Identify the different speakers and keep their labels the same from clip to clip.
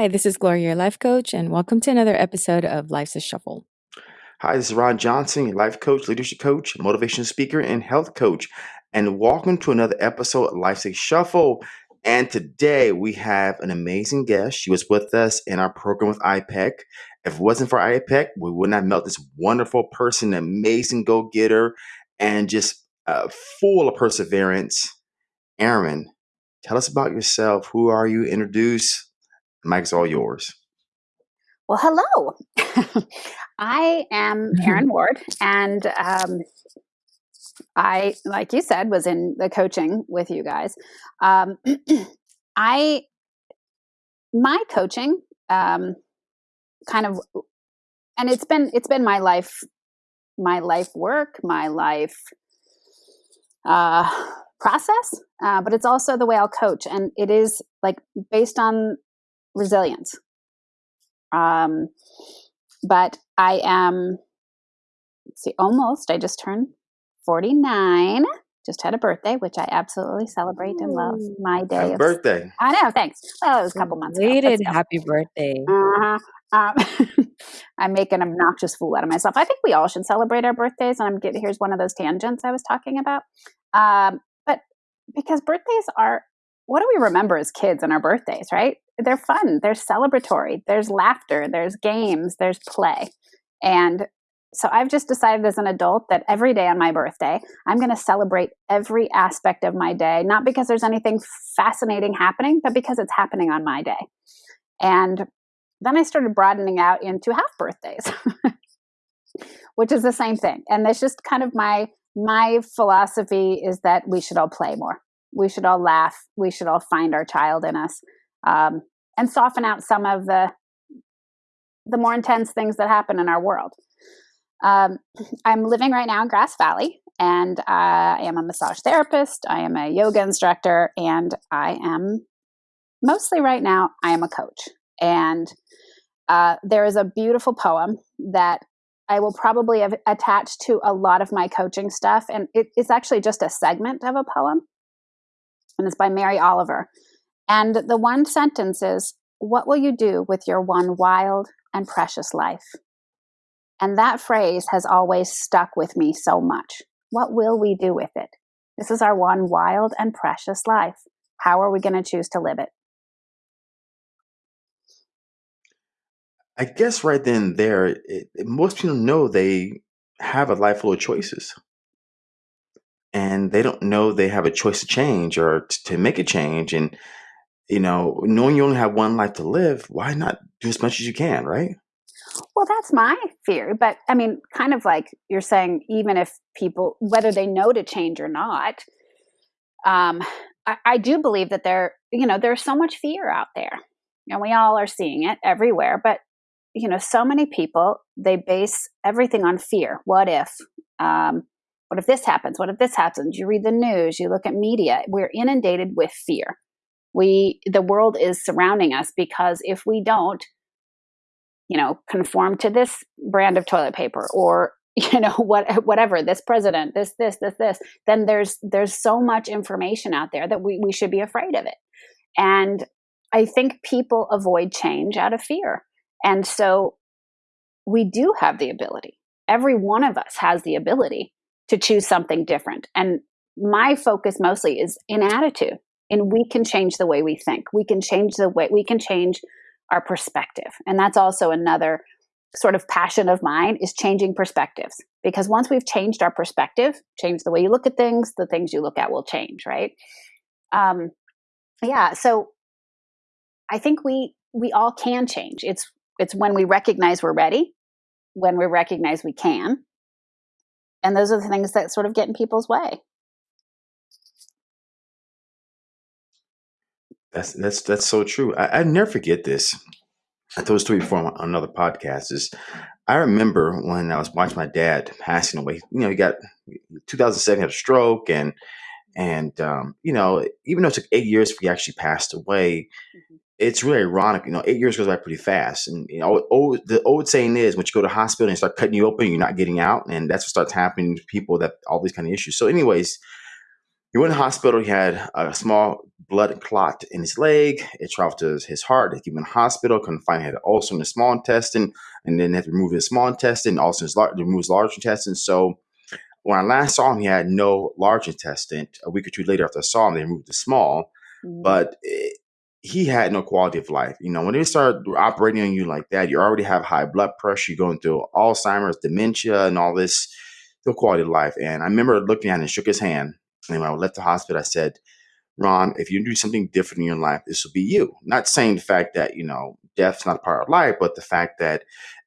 Speaker 1: Hi, this is Gloria, your life coach, and welcome to another episode of Life's a Shuffle.
Speaker 2: Hi, this is Ron Johnson, your life coach, leadership coach, motivation speaker, and health coach. And welcome to another episode of Life's a Shuffle. And today we have an amazing guest. She was with us in our program with IPEC. If it wasn't for IPEC, we would not met this wonderful person, amazing go getter, and just uh, full of perseverance. Erin, tell us about yourself. Who are you? Introduce Mic's all yours.
Speaker 3: Well, hello. I am Erin Ward, and um, I, like you said, was in the coaching with you guys. Um, I, my coaching, um, kind of, and it's been it's been my life, my life work, my life uh, process, uh, but it's also the way I'll coach, and it is like based on resilience. Um, but I am, see, almost, I just turned 49. Just had a birthday, which I absolutely celebrate Ooh. and love. My day.
Speaker 2: Happy of, birthday.
Speaker 3: I know, thanks. Well, it was a couple months
Speaker 1: Waited, happy birthday.
Speaker 3: Uh-huh. Um, I make an obnoxious fool out of myself. I think we all should celebrate our birthdays, and I'm getting here's one of those tangents I was talking about. Um, but because birthdays are what do we remember as kids on our birthdays, right? They're fun, they're celebratory, there's laughter, there's games, there's play. And so I've just decided as an adult that every day on my birthday, I'm going to celebrate every aspect of my day, not because there's anything fascinating happening, but because it's happening on my day. And then I started broadening out into half birthdays, which is the same thing. And that's just kind of my my philosophy is that we should all play more. We should all laugh. We should all find our child in us um, and soften out some of the the more intense things that happen in our world. Um, I'm living right now in Grass Valley, and I am a massage therapist. I am a yoga instructor, and I am mostly right now. I am a coach, and uh, there is a beautiful poem that I will probably have attached to a lot of my coaching stuff, and it, it's actually just a segment of a poem, and it's by Mary Oliver. And the one sentence is, What will you do with your one wild and precious life? And that phrase has always stuck with me so much. What will we do with it? This is our one wild and precious life. How are we going to choose to live it?
Speaker 2: I guess right then and there, it, it, most people know they have a life full of choices. And they don't know they have a choice to change or t- to make a change. And you know, knowing you only have one life to live, why not do as much as you can, right?
Speaker 3: Well, that's my fear. But I mean, kind of like you're saying, even if people, whether they know to change or not, um, I, I do believe that there, you know, there's so much fear out there. And we all are seeing it everywhere. But, you know, so many people, they base everything on fear. What if? Um, what if this happens? What if this happens? You read the news, you look at media. We're inundated with fear we the world is surrounding us because if we don't you know conform to this brand of toilet paper or you know what whatever this president this this this this then there's there's so much information out there that we, we should be afraid of it. And i think people avoid change out of fear. And so we do have the ability. Every one of us has the ability to choose something different. And my focus mostly is in attitude and we can change the way we think. We can change the way we can change our perspective. And that's also another sort of passion of mine is changing perspectives. Because once we've changed our perspective change the way you look at things the things you look at will change right? Um yeah so i think we we all can change. It's it's when we recognize we're ready when we recognize we can. And those are the things that sort of get in people's way
Speaker 2: That's that's that's so true. I, I never forget this. I told a story before on another podcast. Is I remember when I was watching my dad passing away. You know, he got 2007 had a stroke, and and um, you know, even though it took eight years for he actually passed away, mm-hmm. it's really ironic. You know, eight years goes by pretty fast, and you know, old, the old saying is, when you go to hospital and start cutting you open, you're not getting out, and that's what starts happening to people that all these kind of issues. So, anyways, he went to the hospital. He had a small blood clot in his leg. It traveled to his heart. They keep him in the hospital. Couldn't find he had ulcer in the small intestine, and then they had to remove his small intestine. Also, his large, remove his large intestine. So when I last saw him, he had no large intestine. A week or two later, after I saw him, they removed the small, mm-hmm. but it, he had no quality of life. You know, when they start operating on you like that, you already have high blood pressure. You're going through Alzheimer's, dementia, and all this. No quality of life. And I remember looking at him and shook his hand. And when I left the hospital, I said, Ron, if you do something different in your life, this will be you. Not saying the fact that, you know, death's not a part of life, but the fact that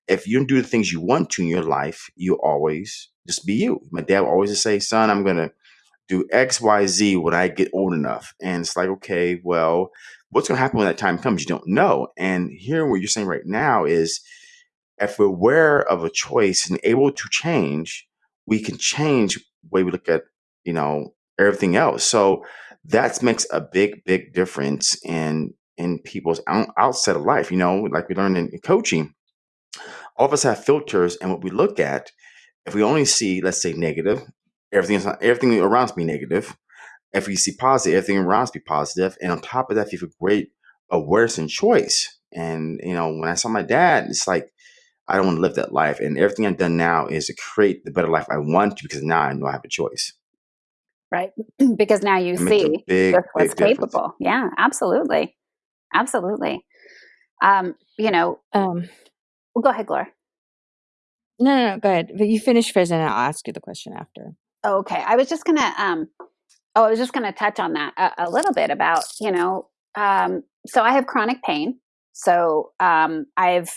Speaker 2: if you do the things you want to in your life, you always just be you. My dad always would always say, son, I'm going to do X, Y, Z when I get old enough. And it's like, okay, well, what's going to happen when that time comes? You don't know. And here, what you're saying right now is if we're aware of a choice and able to change, we can change the way we look at, you know, everything else. So that makes a big, big difference in in people's out, outset of life. You know, like we learned in, in coaching, all of us have filters, and what we look at, if we only see, let's say, negative, everything is everything around us be negative. If we see positive, everything around us be positive, and on top of that, if you have a great awareness and choice. And you know, when I saw my dad, it's like I don't want to live that life, and everything I've done now is to create the better life I want to because now I know I have a choice
Speaker 3: right? because now you see big, what's capable. Yeah, absolutely, absolutely. Um, you know, um, well, go ahead, Gloria.
Speaker 1: No, no, no, go ahead. But you finish first, and I'll ask you the question after.
Speaker 3: Okay, I was just gonna. Um, oh, I was just gonna touch on that a, a little bit about you know. Um, so I have chronic pain. So um, I've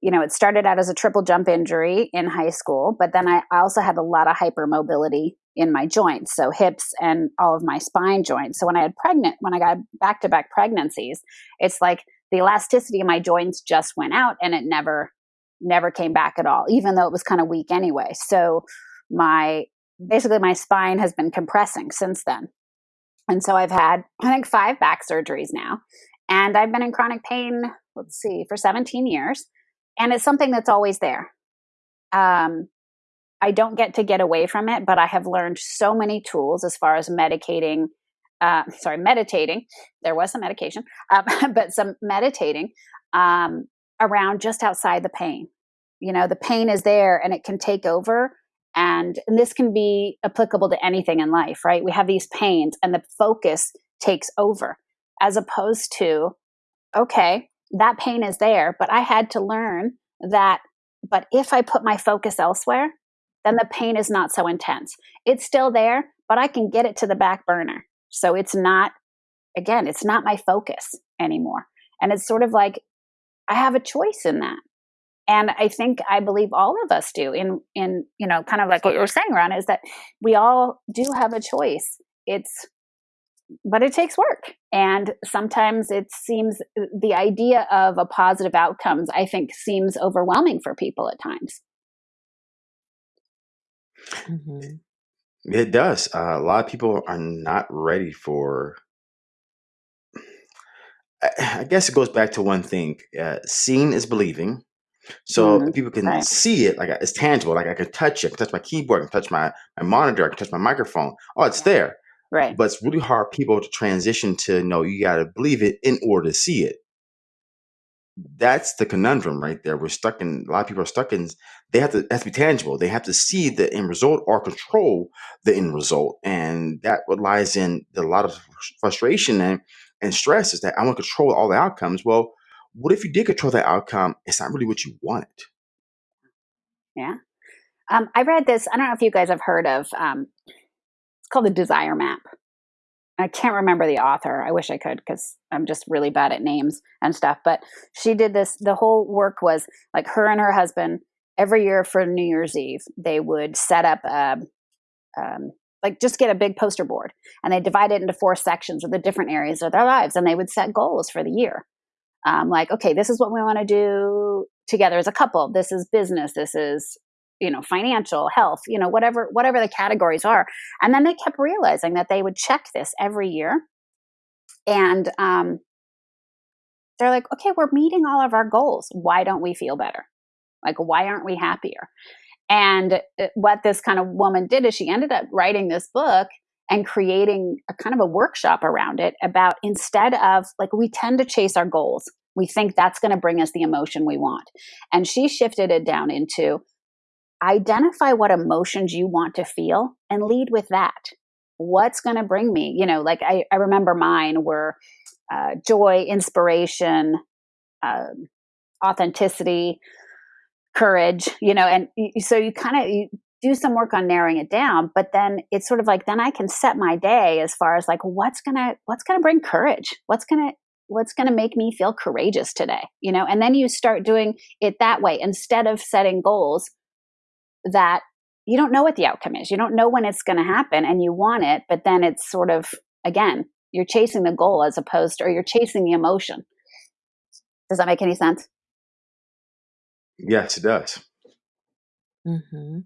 Speaker 3: you know, it started out as a triple jump injury in high school, but then I also had a lot of hypermobility in my joints, so hips and all of my spine joints. So when I had pregnant, when I got back to back pregnancies, it's like the elasticity of my joints just went out and it never never came back at all, even though it was kind of weak anyway. So my basically my spine has been compressing since then. And so I've had I think 5 back surgeries now and I've been in chronic pain, let's see, for 17 years and it's something that's always there. Um, I don't get to get away from it, but I have learned so many tools as far as medicating. Uh, sorry, meditating. There was some medication, um, but some meditating um, around just outside the pain. You know, the pain is there and it can take over. And, and this can be applicable to anything in life, right? We have these pains and the focus takes over as opposed to, okay, that pain is there, but I had to learn that, but if I put my focus elsewhere, then the pain is not so intense. It's still there, but I can get it to the back burner. So it's not, again, it's not my focus anymore. And it's sort of like I have a choice in that. And I think I believe all of us do in in you know kind of like what you were saying Ron is that we all do have a choice. It's but it takes work. And sometimes it seems the idea of a positive outcomes, I think, seems overwhelming for people at times.
Speaker 2: Mm-hmm. It does. Uh, a lot of people are not ready for. I guess it goes back to one thing: uh, seeing is believing. So mm-hmm. people can right. see it, like it's tangible. Like I can touch it, I can touch my keyboard, I can touch my my monitor, I can touch my microphone. Oh, it's there.
Speaker 3: Right.
Speaker 2: But it's really hard people to transition to know you got to believe it in order to see it. That's the conundrum right there. We're stuck in a lot of people are stuck in they have to it has to be tangible. They have to see the end result or control the end result. And that what lies in a lot of frustration and, and stress is that I want to control all the outcomes. Well, what if you did control that outcome? It's not really what you wanted.
Speaker 3: Yeah. Um, I read this. I don't know if you guys have heard of um, it's called the Desire Map. I can't remember the author. I wish I could because I'm just really bad at names and stuff. But she did this. The whole work was like her and her husband every year for New Year's Eve, they would set up a, um, like just get a big poster board and they divide it into four sections of the different areas of their lives and they would set goals for the year. Um, like, okay, this is what we want to do together as a couple. This is business. This is you know financial health you know whatever whatever the categories are. And then they kept realizing that they would check this every year. And um, they're like okay we're meeting all of our goals. Why don't we feel better? Like why aren't we happier? And uh, what this kind of woman did is she ended up writing this book and creating a kind of a workshop around it about instead of like we tend to chase our goals. We think that's going to bring us the emotion we want. And she shifted it down into identify what emotions you want to feel and lead with that. What's going to bring me you know like i, I remember mine were uh, joy inspiration um, authenticity courage you know and so you kind of do some work on narrowing it down but then it's sort of like then i can set my day as far as like what's gonna what's gonna bring courage? What's gonna what's gonna make me feel courageous today? You know and then you start doing it that way instead of setting goals that you don't know what the outcome is you don't know when it's going to happen and you want it but then it's sort of again you're chasing the goal as opposed to or you're chasing the emotion does that make any sense
Speaker 2: yes it does
Speaker 1: Mm-hmm.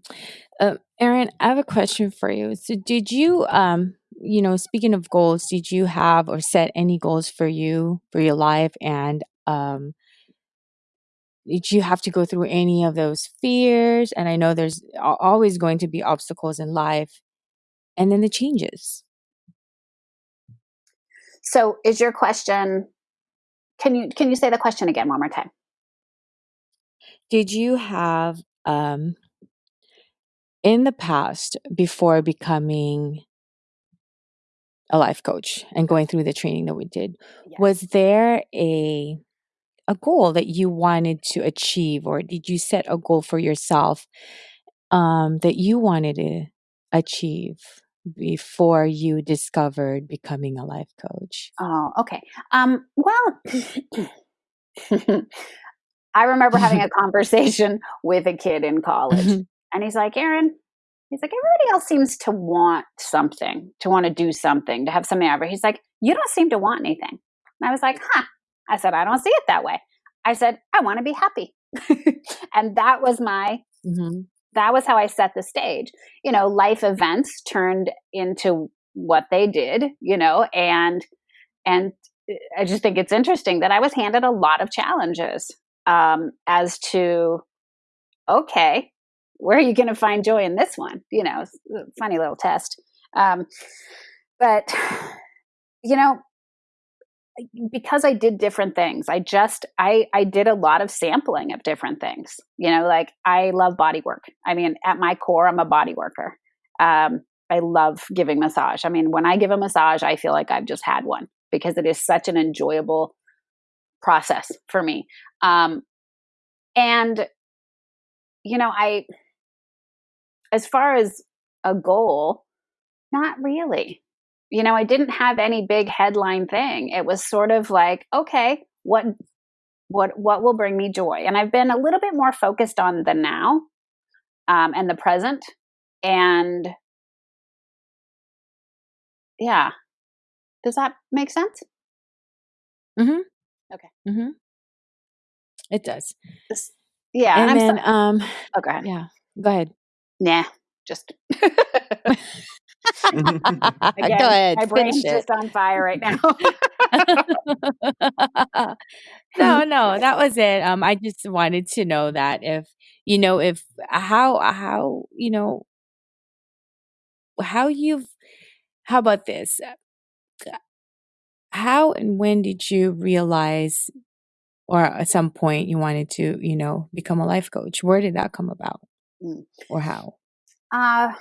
Speaker 1: Uh, Erin, I have a question for you. So, did you, um, you know, speaking of goals, did you have or set any goals for you for your life? And um, did you have to go through any of those fears? And I know there's always going to be obstacles in life, and then the changes.
Speaker 3: So, is your question? Can you can you say the question again one more time?
Speaker 1: Did you have um, in the past before becoming a life coach and going through the training that we did yes. was there a a goal that you wanted to achieve or did you set a goal for yourself um, that you wanted to achieve before you discovered becoming a life coach
Speaker 3: oh okay um, well i remember having a conversation with a kid in college and he's like, Erin, he's like, everybody else seems to want something, to want to do something, to have something ever. He's like, you don't seem to want anything. And I was like, huh. I said, I don't see it that way. I said, I want to be happy. and that was my, mm-hmm. that was how I set the stage. You know, life events turned into what they did, you know, and, and I just think it's interesting that I was handed a lot of challenges um, as to, okay, where are you going to find joy in this one? You know, funny little test. Um, but, you know, because I did different things, I just, I, I did a lot of sampling of different things. You know, like I love body work. I mean, at my core, I'm a body worker. Um, I love giving massage. I mean, when I give a massage, I feel like I've just had one because it is such an enjoyable process for me. Um, and, you know, I, as far as a goal, not really. You know, I didn't have any big headline thing. It was sort of like, okay, what what what will bring me joy? And I've been a little bit more focused on the now um, and the present, and yeah, does that make sense?
Speaker 1: Mm-hmm.
Speaker 3: Okay.
Speaker 1: Mm-hmm. It does.
Speaker 3: This, yeah.
Speaker 1: And,
Speaker 3: and
Speaker 1: then,
Speaker 3: so-
Speaker 1: um,
Speaker 3: oh, go ahead.
Speaker 1: Yeah. Go ahead.
Speaker 3: Nah, just. Again,
Speaker 1: Go ahead.
Speaker 3: My brain's just on fire right now.
Speaker 1: no, no, that was it. Um, I just wanted to know that if you know if how how you know how you've how about this? How and when did you realize, or at some point you wanted to, you know, become a life coach? Where did that come about,
Speaker 3: Mm.
Speaker 1: or how?
Speaker 3: Uh,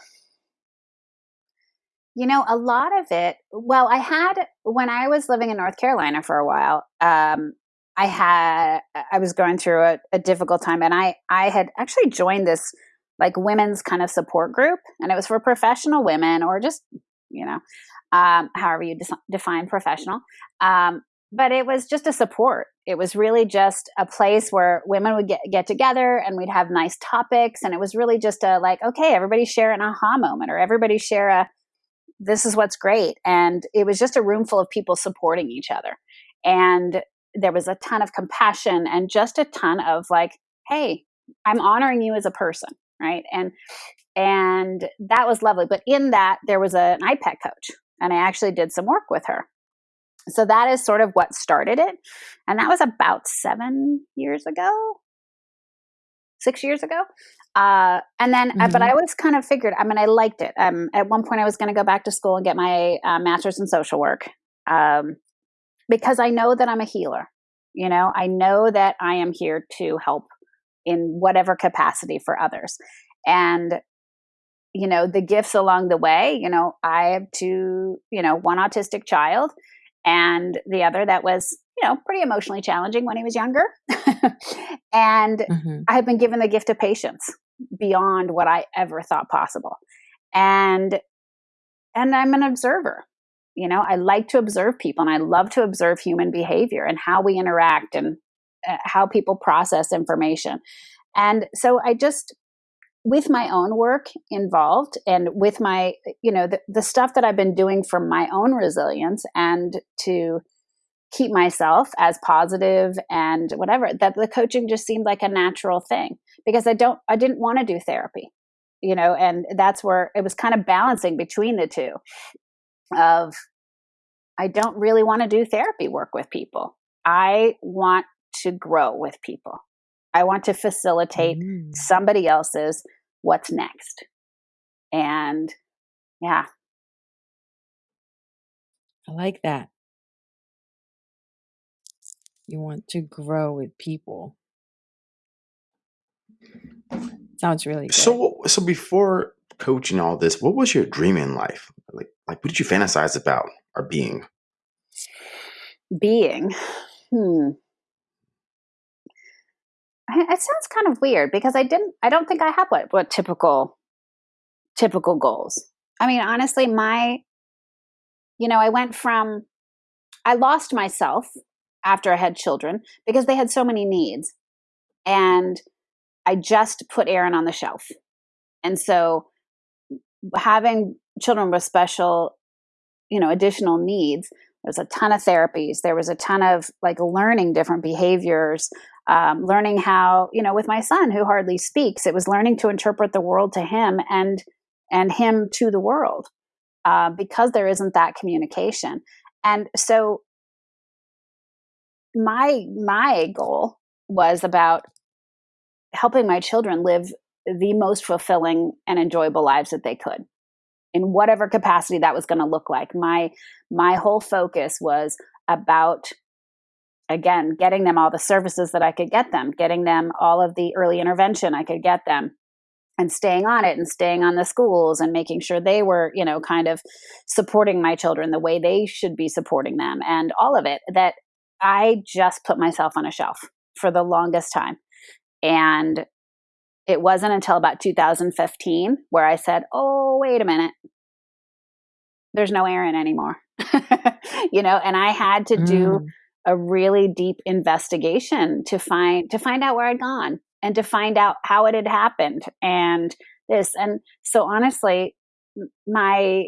Speaker 3: you know, a lot of it, well, I had, when I was living in North Carolina for a while, um, I had, I was going through a, a difficult time and I, I had actually joined this like women's kind of support group and it was for professional women or just, you know, um, however you de- define professional. Um, but it was just a support. It was really just a place where women would get, get together and we'd have nice topics. And it was really just a like, okay, everybody share an aha moment or everybody share a, this is what's great. And it was just a room full of people supporting each other. And there was a ton of compassion and just a ton of like, hey, I'm honoring you as a person. Right. And, and that was lovely. But in that, there was a, an IPEC coach and I actually did some work with her so that is sort of what started it and that was about seven years ago six years ago. Uh, and then, mm-hmm. uh, but mm-hmm. I always kind of figured, I mean, I liked it. Um, at one point, I was going to go back to school and get my uh, master's in social work um, because I know that I'm a healer. You know, I know that I am here to help in whatever capacity for others. And you know the gifts along the way you know i have two you know one autistic child and the other that was you know pretty emotionally challenging when he was younger and mm-hmm. i have been given the gift of patience beyond what i ever thought possible. And and i'm an observer. You know i like to observe people and i love to observe human behavior and how we interact and uh, how people process information. And so i just with my own work involved and with my you know the, the stuff that i've been doing for my own resilience and to keep myself as positive and whatever that the coaching just seemed like a natural thing because i don't i didn't want to do therapy you know and that's where it was kind of balancing between the two of i don't really want to do therapy work with people i want to grow with people I want to facilitate mm. somebody else's what's next. And yeah.
Speaker 1: I like that. You want to grow with people. Sounds really good.
Speaker 2: So so before coaching all this, what was your dream in life? Like like what did you fantasize about or being?
Speaker 3: Being. Hmm it sounds kind of weird because I didn't I don't think I have what what typical typical goals. I mean, honestly, my you know, I went from I lost myself after I had children because they had so many needs. And I just put Erin on the shelf. And so having children with special, you know, additional needs, there's a ton of therapies. There was a ton of like learning different behaviors, um, learning how you know with my son who hardly speaks it was learning to interpret the world to him and and him to the world uh, because there isn't that communication and so my my goal was about helping my children live the most fulfilling and enjoyable lives that they could in whatever capacity that was going to look like my my whole focus was about again, getting them all the services that I could get them, getting them all of the early intervention I could get them, and staying on it and staying on the schools and making sure they were, you know, kind of supporting my children the way they should be supporting them and all of it. That I just put myself on a shelf for the longest time. And it wasn't until about 2015 where I said, oh, wait a minute. There's no Erin anymore. you know, and I had to do mm a really deep investigation to find to find out where I'd gone and to find out how it had happened and this and so honestly my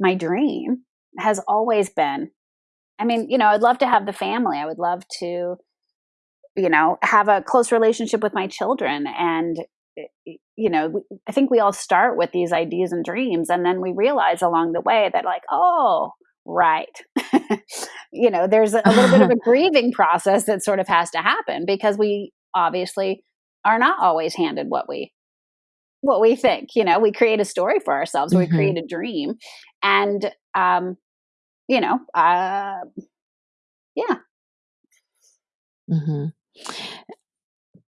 Speaker 3: my dream has always been I mean, you know, I'd love to have the family. I would love to you know, have a close relationship with my children and you know, I think we all start with these ideas and dreams and then we realize along the way that like, oh, right you know there's a little bit of a grieving process that sort of has to happen because we obviously are not always handed what we what we think you know we create a story for ourselves mm-hmm. we create a dream and um you know uh yeah.
Speaker 1: Mm-hmm.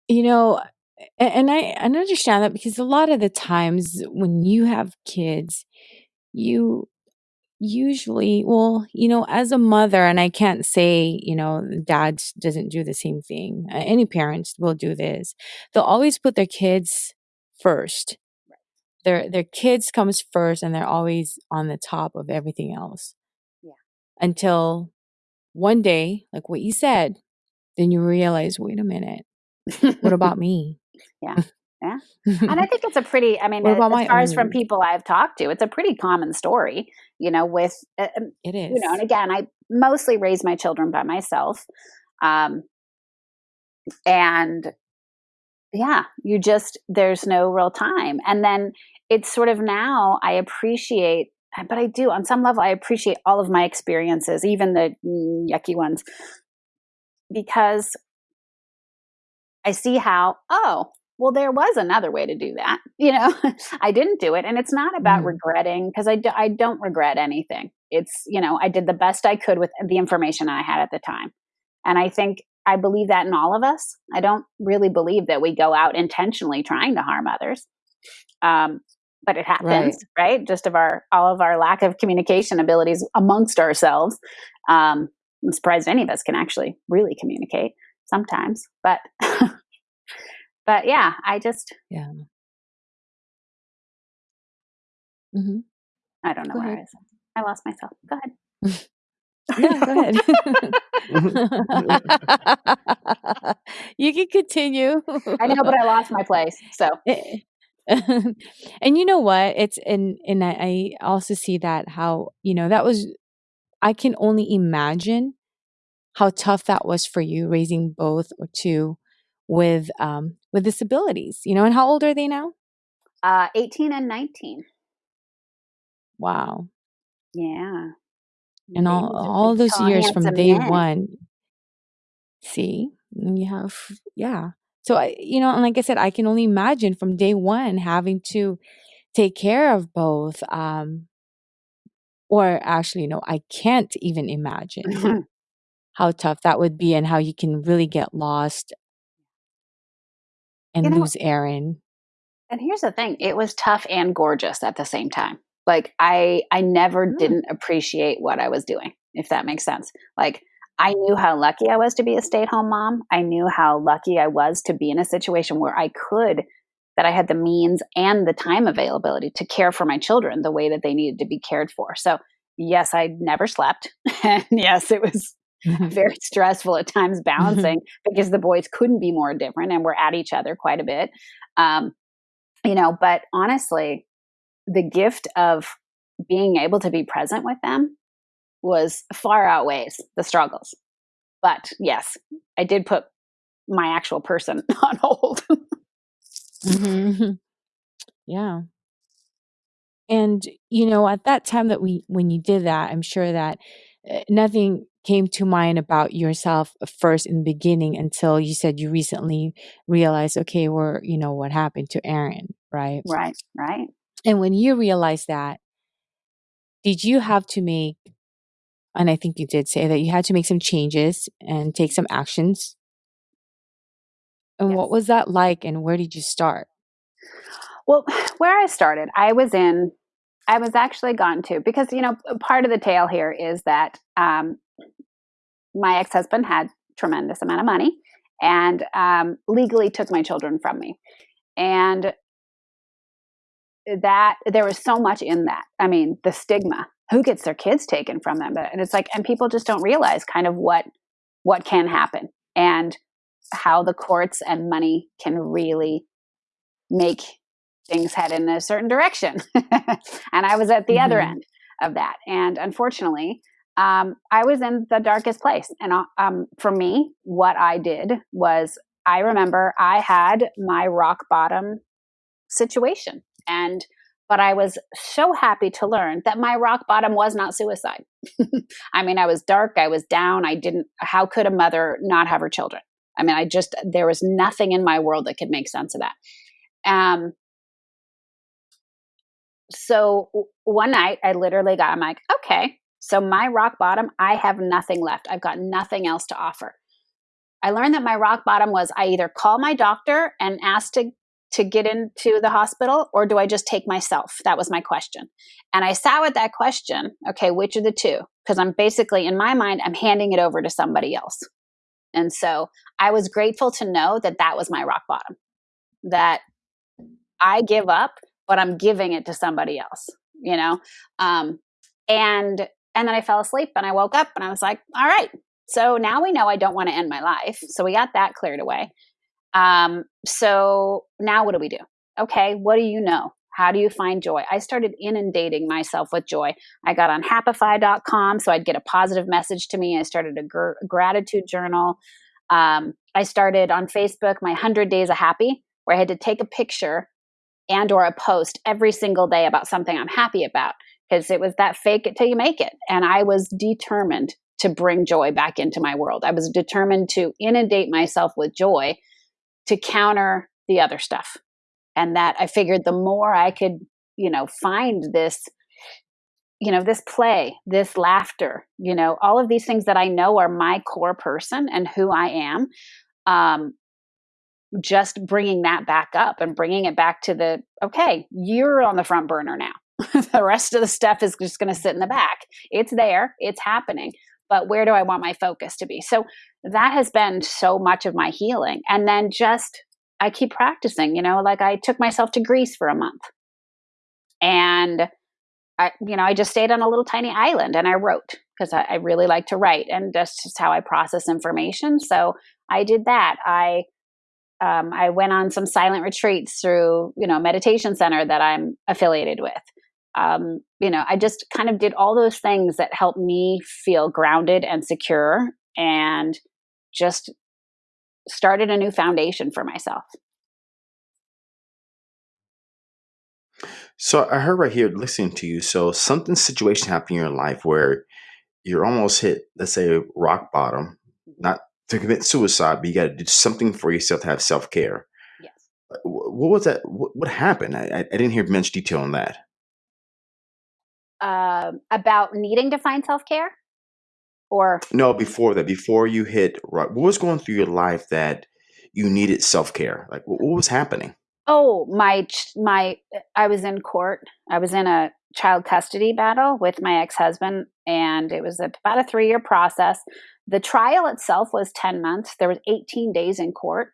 Speaker 1: you know and i i understand that because a lot of the times when you have kids you usually well you know as a mother and i can't say you know dad doesn't do the same thing uh, any parents will do this they'll always put their kids first. Their their kids comes first and they're always on the top of everything else until one day like what you said then you realize wait a minute what about me
Speaker 3: yeah yeah. and I think it's a pretty, I mean, as far as from people I've talked to, it's a pretty common story, you know, with, uh, um,
Speaker 1: it is,
Speaker 3: you know, and again, I mostly raise my children by myself. Um, and yeah, you just, there's no real time. And then it's sort of now I appreciate, but I do on some level, I appreciate all of my experiences, even the yucky ones, because I see how, oh, well, there was another way to do that. You know, I didn't do it. And it's not about mm. regretting because I, do, I don't regret anything. It's, you know, I did the best I could with the information I had at the time. And I think I believe that in all of us. I don't really believe that we go out intentionally trying to harm others. Um, but it happens, right. right. Just of our all of our lack of communication abilities amongst ourselves. Um, I'm surprised any of us can actually really communicate sometimes, but but yeah, I just
Speaker 1: yeah.
Speaker 3: Mm-hmm. I don't know go where ahead. I was. I lost myself. Go ahead.
Speaker 1: yeah, go ahead. you can continue.
Speaker 3: I know, but I lost my place. So eh,
Speaker 1: and you know what? It's and and I, I also see that how you know that was. I can only imagine how tough that was for you raising both or two with um with disabilities. You know, and how old are they now?
Speaker 3: Uh, eighteen and nineteen.
Speaker 1: Wow.
Speaker 3: Yeah.
Speaker 1: And all all those years from day men. one. See, you have yeah. So I, you know, and like I said, I can only imagine from day one having to take care of both. Um, or actually, no, I can't even imagine how tough that would be and how you can really get lost and you know, lose Erin.
Speaker 3: And here's the thing: it was tough and gorgeous at the same time. Like I, I never mm. didn't appreciate what I was doing, if that makes sense. Like I knew how lucky I was to be a stay at home mom. I knew how lucky I was to be in a situation where I could, that I had the means and the time availability to care for my children the way that they needed to be cared for. So, yes, I never slept. and yes, it was very stressful at times balancing because the boys couldn't be more different and we're at each other quite a bit. Um, you know, but honestly, the gift of being able to be present with them was far outweighs the struggles. But yes, I did put my actual person on hold.
Speaker 1: mm-hmm. Yeah. And you know, at that time that we when you did that, I'm sure that uh, nothing came to mind about yourself first in the beginning until you said you recently realized, okay, we're, you know, what happened to Erin, right?
Speaker 3: Right, right.
Speaker 1: And when you realized that, did you have to make and I think you did say that you had to make some changes and take some actions. And yes. what was that like and where did you start?
Speaker 3: Well, where I started, I was in, I was actually gone to, because, you know, part of the tale here is that um, my ex husband had tremendous amount of money and um, legally took my children from me. And that there was so much in that. I mean, the stigma who gets their kids taken from them and it's like and people just don't realize kind of what what can happen and how the courts and money can really make things head in a certain direction and i was at the mm-hmm. other end of that and unfortunately um, i was in the darkest place and uh, um, for me what i did was i remember i had my rock bottom situation and but I was so happy to learn that my rock bottom was not suicide. I mean, I was dark, I was down, I didn't, how could a mother not have her children? I mean, I just, there was nothing in my world that could make sense of that. Um, so one night I literally got, I'm like, okay, so my rock bottom, I have nothing left. I've got nothing else to offer. I learned that my rock bottom was I either call my doctor and ask to to get into the hospital or do I just take myself? That was my question. And I sat with that question. Okay, which of the two? Because I'm basically, in my mind, I'm handing it over to somebody else. And so I was grateful to know that that was my rock bottom, that I give up, but I'm giving it to somebody else, you know? Um, and, and then I fell asleep and I woke up and I was like, all right, so now we know I don't want to end my life. So we got that cleared away. Um, so now what do we do? Okay, what do you know? How do you find joy? I started inundating myself with joy. I got on happify.com so I'd get a positive message to me. I started a gr- gratitude journal. Um, I started on Facebook my 100 Days of Happy, where I had to take a picture and or a post every single day about something I'm happy about because it was that fake it till you make it. And I was determined to bring joy back into my world. I was determined to inundate myself with joy to counter the other stuff. And that I figured the more I could, you know, find this, you know, this play, this laughter, you know, all of these things that I know are my core person and who I am, um, just bringing that back up and bringing it back to the okay, you're on the front burner now. the rest of the stuff is just going to sit in the back. It's there, it's happening, but where do I want my focus to be? So that has been so much of my healing. And then just, I keep practicing, you know, like I took myself to Greece for a month. And I, you know, I just stayed on a little tiny island and I wrote because I, I really like to write and that's just how I process information. So I did that. I um, I went on some silent retreats through, you know, meditation center that I'm affiliated with. Um, you know, I just kind of did all those things that helped me feel grounded and secure and just started a new foundation for myself.
Speaker 2: So I heard right here listening to you. So something situation happened in your life where you're almost hit, let's say, rock bottom, not to commit suicide, but you got to do something for yourself to have self care.
Speaker 3: Yes.
Speaker 2: What was that? What, what happened? I, I, didn't hear much detail on that.
Speaker 3: Uh, about needing to find self care, or
Speaker 2: no, before that, before you hit, what was going through your life that you needed self care? Like, what, what was happening?
Speaker 3: Oh, my my! I was in court. I was in a child custody battle with my ex husband, and it was about a three year process. The trial itself was 10 months. There was 18 days in court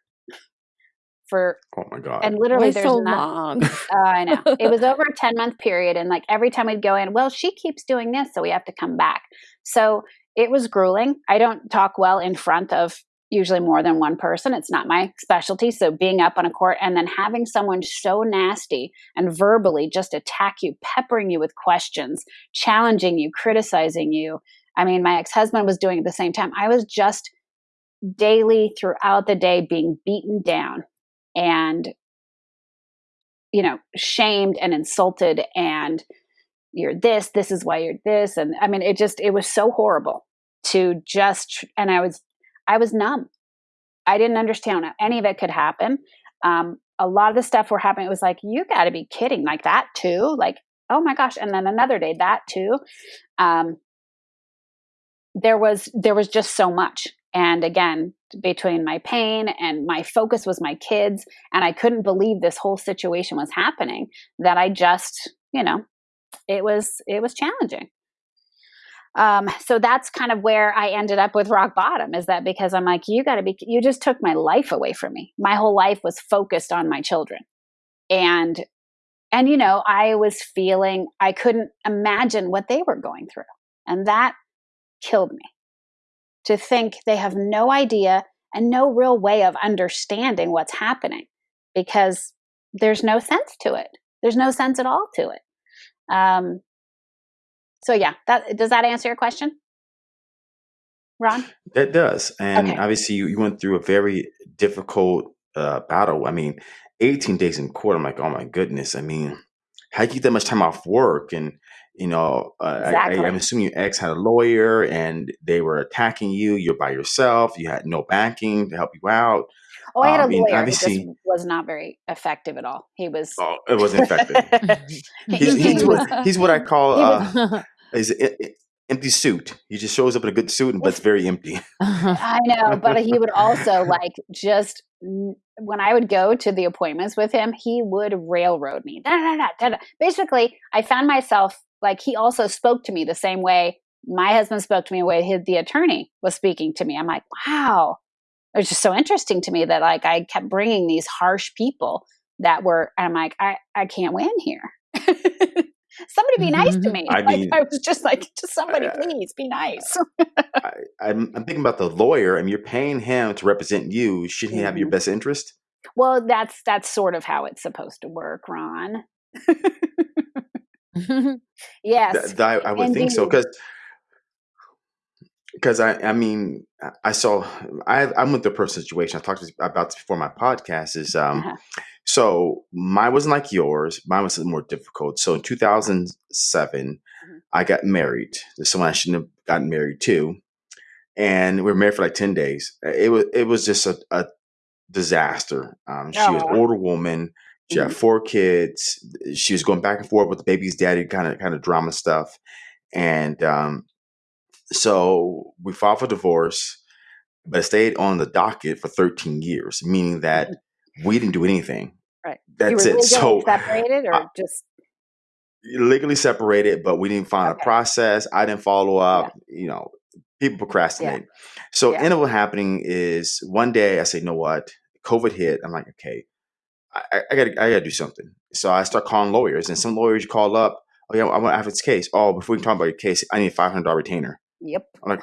Speaker 3: for
Speaker 2: oh my god.
Speaker 3: and literally there's
Speaker 1: so
Speaker 3: not,
Speaker 1: long.
Speaker 3: uh, i know. It was over a 10 month period and like every time we'd go in well she keeps doing this so we have to come back. So it was grueling. I don't talk well in front of usually more than one person. It's not my specialty. So being up on a court and then having someone so nasty and verbally just attack you peppering you with questions challenging you criticizing you. I mean, my ex husband was doing it at the same time. I was just daily throughout the day being beaten down and, you know, shamed and insulted and you're this, this is why you're this. And I mean, it just, it was so horrible to just, and I was, I was numb. I didn't understand how any of it could happen. Um, a lot of the stuff were happening. It was like, you got to be kidding, like that too. Like, oh my gosh. And then another day, that too. Um, there was there was just so much and again between my pain and my focus was my kids and i couldn't believe this whole situation was happening that i just you know it was it was challenging. Um, so that's kind of where i ended up with rock bottom is that because i'm like you got to be you just took my life away from me. My whole life was focused on my children. And and you know i was feeling i couldn't imagine what they were going through and that killed me to think they have no idea and no real way of understanding what's happening because there's no sense to it. There's no sense at all to it. Um, so yeah, that does that answer your question, Ron?
Speaker 2: That does, and
Speaker 3: Okay.
Speaker 2: obviously you, you went through a very difficult uh, battle. I mean, 18 days in court. I'm like, oh my goodness. I mean, how do you get that much time off work and you know, uh, I, I,
Speaker 3: Exactly.
Speaker 2: I'm assuming your ex had a lawyer and they were attacking you. You're by yourself. You had no backing to help you out.
Speaker 3: Oh, I had a
Speaker 2: Um, and
Speaker 3: lawyer. It just was not very effective at all. He was.
Speaker 2: oh, it wasn't effective. He's, he's what he's what I call
Speaker 3: He
Speaker 2: uh, is an empty suit. He just shows up in a good suit, but it's very empty.
Speaker 3: I know, but he would also like just when I would go to the appointments with him, he would railroad me. Da, da, da, da, da. Basically, I found myself like he also spoke to me the same way my husband spoke to me, the way his, the attorney was speaking to me. I'm like, wow, it was just so interesting to me that like I kept bringing these harsh people that were. I'm like, I I can't win here. somebody be nice to me.
Speaker 2: I
Speaker 3: like
Speaker 2: mean,
Speaker 3: I was just like, just somebody
Speaker 2: uh,
Speaker 3: please be nice.
Speaker 2: I, I'm, I'm thinking about the lawyer. I mean, you're paying him to represent you. Shouldn't he have your
Speaker 3: Mhm.
Speaker 2: best interest?
Speaker 3: Well, that's that's sort of how it's supposed to work, Ron. Yes,
Speaker 2: Th- th- I, I would think so
Speaker 3: indeed.
Speaker 2: because because I I mean I- I saw I I'm with the personal situation I talked about this before my podcast is um
Speaker 3: Uh-huh.
Speaker 2: so mine wasn't like yours mine was more difficult so in 2007
Speaker 3: Mhm.
Speaker 2: I got married to someone I shouldn't have gotten married to and we were married for like 10 days it was it was just a, a disaster. Um, she was
Speaker 3: Oh.
Speaker 2: an older woman. She had
Speaker 3: Mhm.
Speaker 2: four kids. She was going back and forth with the baby's daddy, kind of kind of drama stuff. And um, so we filed for divorce, but it stayed on the docket for 13 years, meaning that we didn't do anything.
Speaker 3: Right. you
Speaker 2: That's
Speaker 3: were
Speaker 2: it.
Speaker 3: legally
Speaker 2: So
Speaker 3: separated, or
Speaker 2: uh,
Speaker 3: just
Speaker 2: legally separated, but we didn't find
Speaker 3: Okay.
Speaker 2: a process. I didn't follow up. You know, people procrastinate. So
Speaker 3: Yeah.
Speaker 2: ended up what happening is one day I say, you know what? COVID hit. I'm like, okay, I, I- I gotta I gotta do something. So I start calling lawyers, and some lawyers call up. Oh yeah, I want to have this case. Oh, before we can talk about your case, I need a five hundred dollar retainer.
Speaker 3: yep.
Speaker 2: I'm like,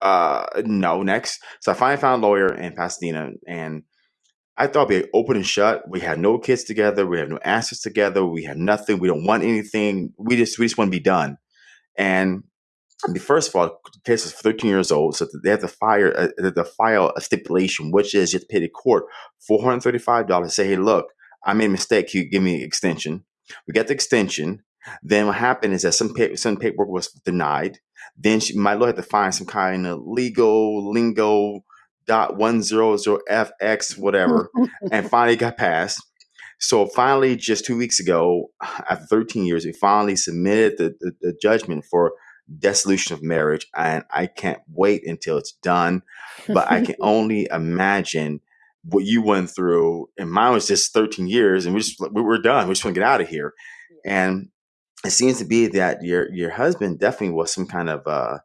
Speaker 2: Uh, no, next. So I finally found a lawyer in Pasadena, and I thought we had open and shut. We had no kids together. We have no assets together. We have nothing. We don't want anything. We just we just want to be done. And first of all, the case is 13 years old, so they have to fire uh, they have to file a stipulation, which is you have to pay the court 435 dollars. Say, hey, look, I made a mistake. Can you give me an extension? We got the extension. Then what happened is that some pa- some paperwork was denied. Then she, my lawyer had to find some kind of legal lingo dot one zero zero fx whatever, and finally got passed. So finally, just two weeks ago, after 13 years, we finally submitted the, the, the judgment for dissolution of marriage, and I can't wait until it's done. But I can only imagine what you went through, and mine was just 13 years, and we just we were done. We just want to get out of here. And it seems to be that your your husband definitely was some kind of uh,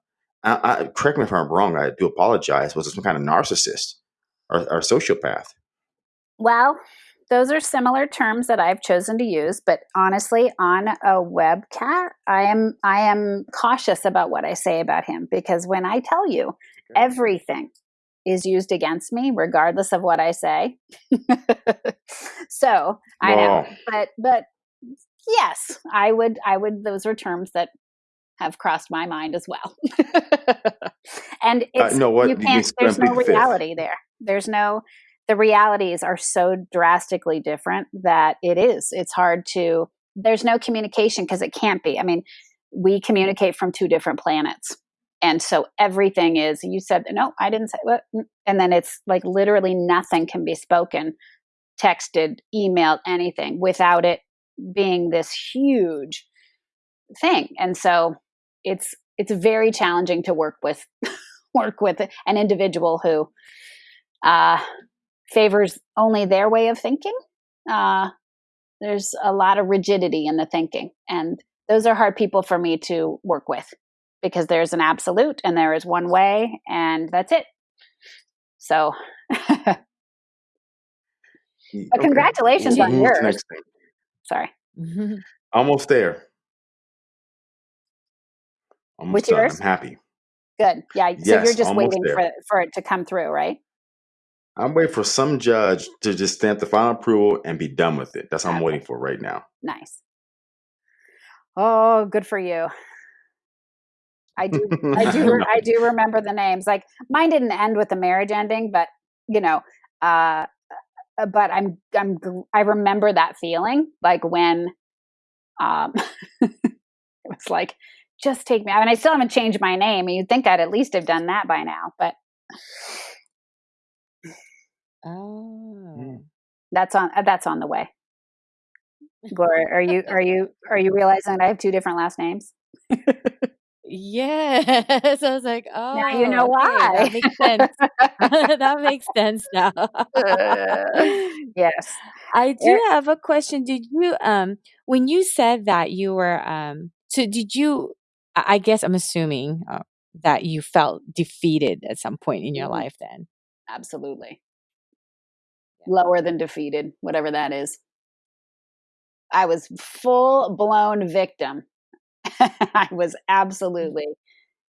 Speaker 2: I, I, correct me if I'm wrong. I do apologize. Was some kind of narcissist or, or sociopath?
Speaker 3: Well, those are similar terms that I've chosen to use, but honestly, on a webcast, I am I am cautious about what I say about him because when I tell you everything is used against me, regardless of what I say. so I know, but but yes, I would I would. Those are terms that have crossed my mind as well. and
Speaker 2: Uh,
Speaker 3: it's
Speaker 2: no, what
Speaker 3: you can't.
Speaker 2: can
Speaker 3: There's no
Speaker 2: the fifth.
Speaker 3: reality there. There's no. The realities are so drastically different that it is. It's hard to. There's no communication because it can't be. I mean, we communicate from two different planets, and so everything is. You said no, I didn't say what, and then it's like literally nothing can be spoken, texted, emailed, anything without it being this huge thing. And so it's it's very challenging to work with work with an individual who uh, favors only their way of thinking. Uh, there's a lot of rigidity in the thinking, and those are hard people for me to work with because there's an absolute and there is one way, and that's it. So, but
Speaker 2: Okay.
Speaker 3: congratulations
Speaker 2: We'll
Speaker 3: on
Speaker 2: move
Speaker 3: yours.
Speaker 2: next.
Speaker 3: Sorry,
Speaker 2: Almost there. Almost
Speaker 3: With
Speaker 2: done.
Speaker 3: yours?
Speaker 2: I'm happy.
Speaker 3: good. Yeah. So
Speaker 2: Yes,
Speaker 3: you're just waiting
Speaker 2: there.
Speaker 3: for for it to come through, right?
Speaker 2: I'm waiting for some judge to just stamp the final approval and be done with it. That's what I'm waiting for right now.
Speaker 3: Nice. Oh, good for you. I do I do I do remember the names. Like mine didn't end with the marriage ending, but you know, uh uh, but I'm I'm I remember that feeling like when um it was like just take me. I mean, I still haven't changed my name. You'd think I'd at least have done that by now, but
Speaker 1: oh.
Speaker 3: that's on uh, that's on the way. Gloria, are you are you are you realizing that I have two different last names?
Speaker 1: Yes. I was like, oh,
Speaker 3: Now you know
Speaker 1: okay,
Speaker 3: why.
Speaker 1: That makes sense. that makes sense now.
Speaker 3: yes.
Speaker 1: I do have a question. Did you um when you said that you were um so did you I guess I'm assuming uh, that you felt defeated at some point in your
Speaker 3: Mhm.
Speaker 1: life then.
Speaker 3: Absolutely. Lower than defeated, whatever that is. I was full blown victim. I was absolutely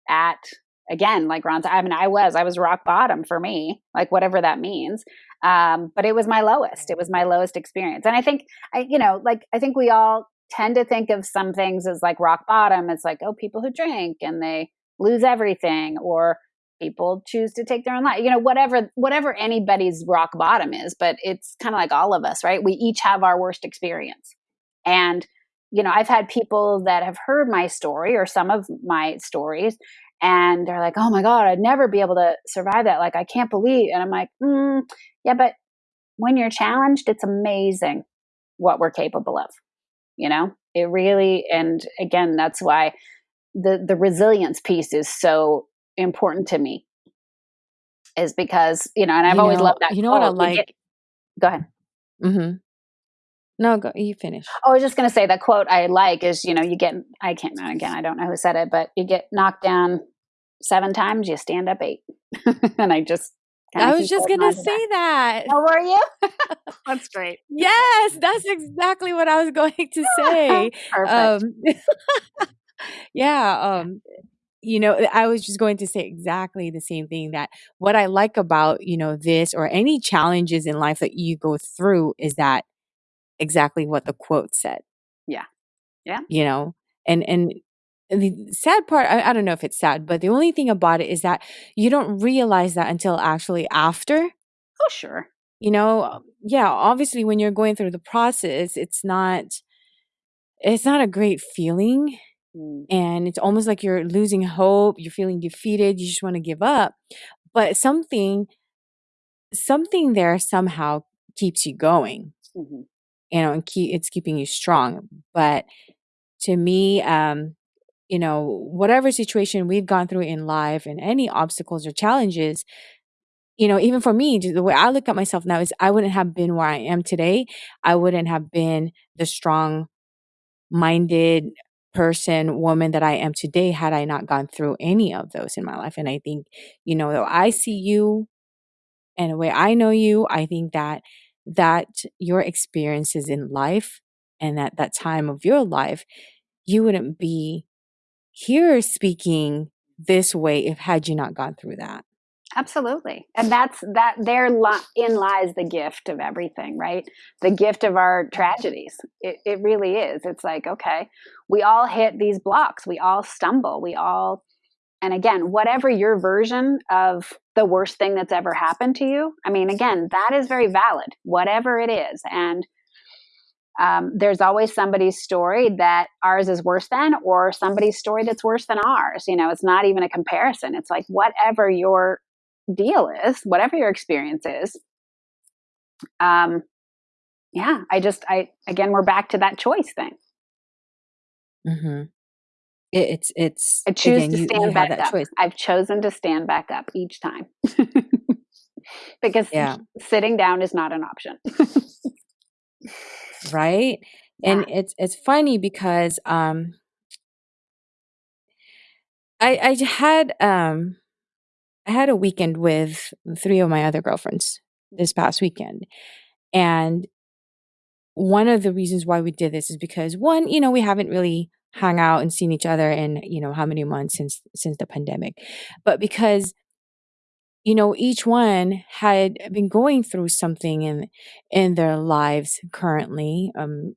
Speaker 3: at again, like Ron said, I mean, I was, I was rock bottom for me, like whatever that means. Um, but it was my lowest. It was my lowest experience. And I think I, you know, like I think we all tend to think of some things as like rock bottom. It's like, oh, people who drink and they lose everything, or people choose to take their own life. You know, whatever whatever anybody's rock bottom is, but it's kind of like all of us, right? We each have our worst experience. And you know, I've had people that have heard my story or some of my stories and they're like, "Oh my god, I'd never be able to survive that. Like I can't believe." And I'm like, mm, "Yeah, but when you're challenged, it's amazing what we're capable of." You know? It really and again, that's why the the resilience piece is so important to me. Is because, you know, and I've
Speaker 1: You
Speaker 3: always
Speaker 1: know,
Speaker 3: loved that
Speaker 1: you know what I
Speaker 3: quote. Get-
Speaker 1: like?
Speaker 3: go ahead.
Speaker 1: mm-hmm. No, go. You finish.
Speaker 3: Oh, I was just going to say the quote I like is, you know, you get, I can't, again, I don't know who said it, but you get knocked down seven times, you stand up eight. and I just,
Speaker 1: I was just gonna
Speaker 3: on to that.
Speaker 1: say that.
Speaker 3: Oh, were you? That's great.
Speaker 1: Yes, that's exactly what I was going to say.
Speaker 3: Perfect.
Speaker 1: Um, yeah. Um, you know, I was just going to say exactly the same thing that what I like about, you know, this or any challenges in life that you go through is that exactly what the quote said.
Speaker 3: Yeah. Yeah.
Speaker 1: You know, and, and, the sad part, I, I don't know if it's sad, but the only thing about it is that you don't realize that until actually after
Speaker 3: oh, sure.
Speaker 1: you know yeah obviously when you're going through the process it's not it's not a great feeling
Speaker 3: Mm.
Speaker 1: and it's almost like you're losing hope you're feeling defeated you just want to give up but something something there somehow keeps you going
Speaker 3: Mhm.
Speaker 1: you know and keep it's keeping you strong but to me um you know whatever situation we've gone through in life and any obstacles or challenges you know even for me the way i look at myself now is i wouldn't have been where i am today i wouldn't have been the strong minded person woman that i am today had i not gone through any of those in my life. And i think you know though i see you and the way i know you i think that that your experiences in life and at that time of your life you wouldn't be here speaking this way if had you not gone through that
Speaker 3: Absolutely. And that's that there li- in lies the gift of everything, right? The gift of our tragedies. It, it really is. It's like, okay, we all hit these blocks. We all stumble. We all, and again, whatever your version of the worst thing that's ever happened to you, I mean, again, that is very valid, whatever it is. And um, there's always somebody's story that ours is worse than, or somebody's story that's worse than ours. You know, it's not even a comparison. It's like whatever your deal is, whatever your experience is. Um, yeah, I just, I again, we're back to that choice thing.
Speaker 1: mm-hmm. it, it's it's
Speaker 3: I choose
Speaker 1: again,
Speaker 3: to
Speaker 1: you, you
Speaker 3: stand
Speaker 1: have
Speaker 3: back up.
Speaker 1: choice
Speaker 3: I've chosen to stand back up each time because
Speaker 1: Yeah.
Speaker 3: sitting down is not an option.
Speaker 1: right
Speaker 3: Yeah.
Speaker 1: and it's it's funny because um i i had um i had a weekend with three of my other girlfriends this past weekend and one of the reasons why we did this is because one you know we haven't really hung out and seen each other in you know how many months since since the pandemic but because you know each one had been going through something in in their lives currently um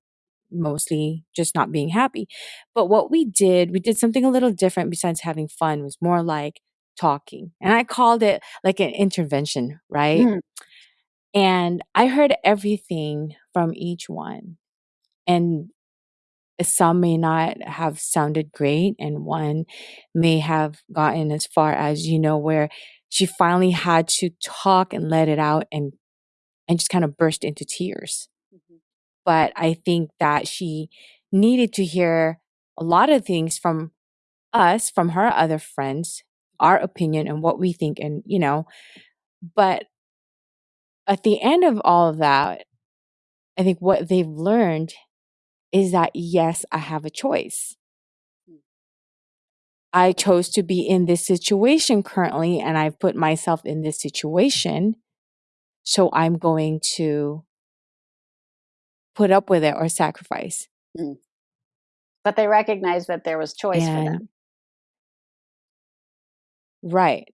Speaker 1: mostly just not being happy. But what we did we did something a little different besides having fun was more like talking and i called it like an intervention right?
Speaker 3: Mm.
Speaker 1: and i heard everything from each one and some may not have sounded great and one may have gotten as far as you know where she finally had to talk and let it out and and just kind of burst into tears. But i think that she needed to hear a lot of things from us from her other friends our opinion and what we think and you know but at the end of all of that i think what they've learned is that yes i have a choice hmm. I chose to be in this situation currently, and I've put myself in this situation. So I'm going to put up with it or sacrifice. Hmm.
Speaker 3: But they recognized that there was choice for them.
Speaker 1: Right.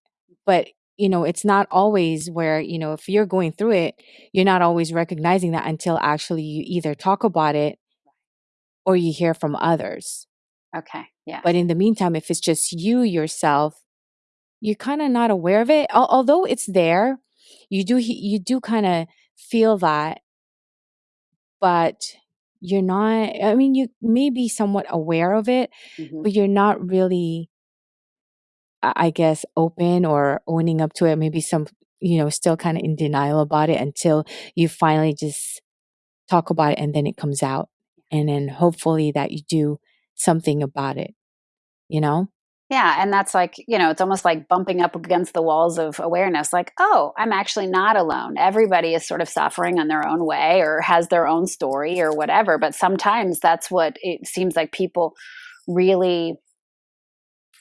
Speaker 1: But, you know, it's not always where, you know, if you're going through it, you're not always recognizing that until actually you either talk about it or you hear from others.
Speaker 3: Okay. Yeah.
Speaker 1: But in the meantime, if it's just you yourself, you're kind of not aware of it. Al- although it's there, you do he- you do kind of feel that, but you're not. I mean, you may be somewhat aware of it,
Speaker 3: Mhm.
Speaker 1: but you're not really I guess, open or owning up to it. Maybe some, you know, still kind of in denial about it until you finally just talk about it and then it comes out. And then hopefully that you do something about it, you know?
Speaker 3: Yeah, and that's like, you know, it's almost like bumping up against the walls of awareness like, oh, I'm actually not alone. Everybody is sort of suffering in their own way or has their own story or whatever, but sometimes that's what it seems like people really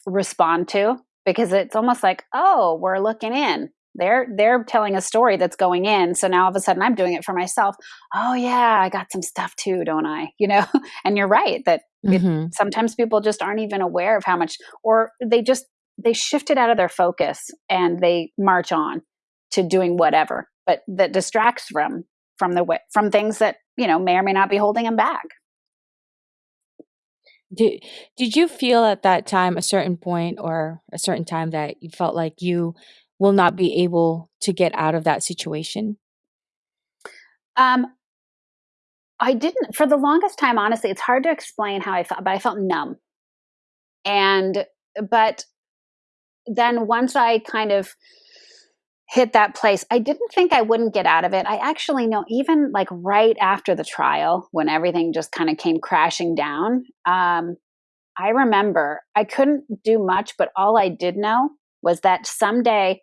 Speaker 3: respond to because it's almost like, oh, we're looking in. They're they're telling a story that's going in. So now all of a sudden I'm doing it for myself. Oh yeah, I got some stuff too, don't I? You know? and you're right that mm-hmm. it, sometimes people just aren't even aware of how much or they just they shift it out of their focus and they march on to doing whatever, but that distracts from from the from things that, you know, may or may not be holding them back.
Speaker 1: Did did you feel at that time a certain point or a certain time that you felt like you will not be able to get out of that situation?
Speaker 3: Um I didn't for the longest time honestly it's hard to explain how I felt but I felt numb. And but then once I kind of hit that place. I didn't think I wouldn't get out of it. I actually know, even like right after the trial, when everything just kind of came crashing down, um, I remember I couldn't do much, but all I did know was that someday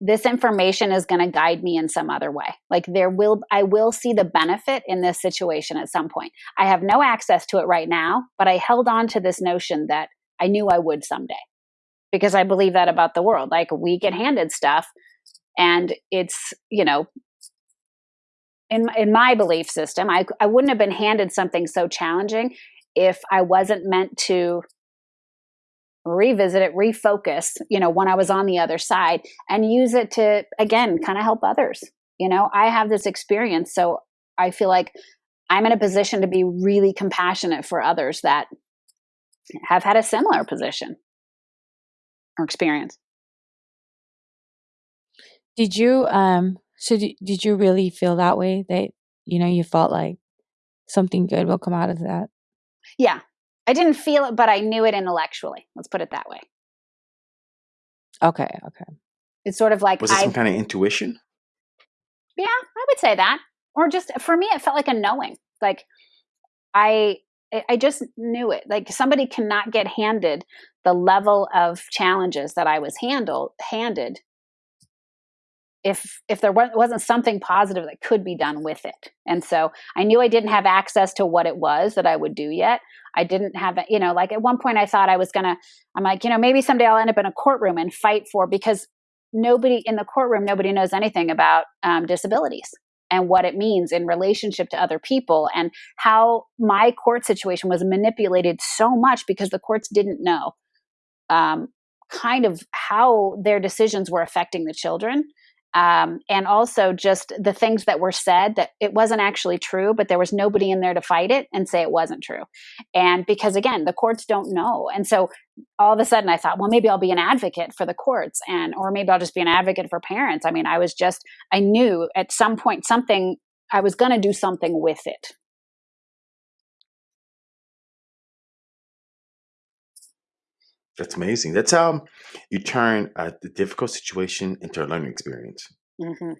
Speaker 3: this information is going to guide me in some other way. Like there will, I will see the benefit in this situation at some point. I have no access to it right now, but I held on to this notion that I knew I would someday because I believe that about the world. Like we get handed stuff and it's, you know, in in my belief system, I I wouldn't have been handed something so challenging if I wasn't meant to revisit it, refocus, you know, when I was on the other side and use it to again kind of help others. You know, I have this experience so I feel like I'm in a position to be really compassionate for others that have had a similar position or experience.
Speaker 1: Did you um so did, did you really feel that way that you know you felt like something good will come out of that?
Speaker 3: Yeah. I didn't feel it but I knew it intellectually. Let's put it that way.
Speaker 1: Okay, okay.
Speaker 3: It's sort of like
Speaker 2: Was it some kind of intuition?
Speaker 3: Yeah, I would say that. Or just for me it felt like a knowing. Like I I just knew it. Like somebody cannot get handed the level of challenges that I was handled handed if if there wasn't something positive that could be done with it and so i knew i didn't have access to what it was that i would do yet i didn't have you know like at one point i thought i was gonna i'm like you know maybe someday i'll end up in a courtroom and fight for because nobody in the courtroom nobody knows anything about um, disabilities and what it means in relationship to other people and how my court situation was manipulated so much because the courts didn't know um, kind of how their decisions were affecting the children um, and also just the things that were said that it wasn't actually true, but there was nobody in there to fight it and say it wasn't true. And because again, the courts don't know. And so all of a sudden I thought, well, maybe I'll be an advocate for the courts and, or maybe I'll just be an advocate for parents. I mean, I was just, I knew at some point something, I was going to do something with it.
Speaker 2: That's amazing. That's how you turn a difficult situation into a learning experience.
Speaker 3: Mm-hmm.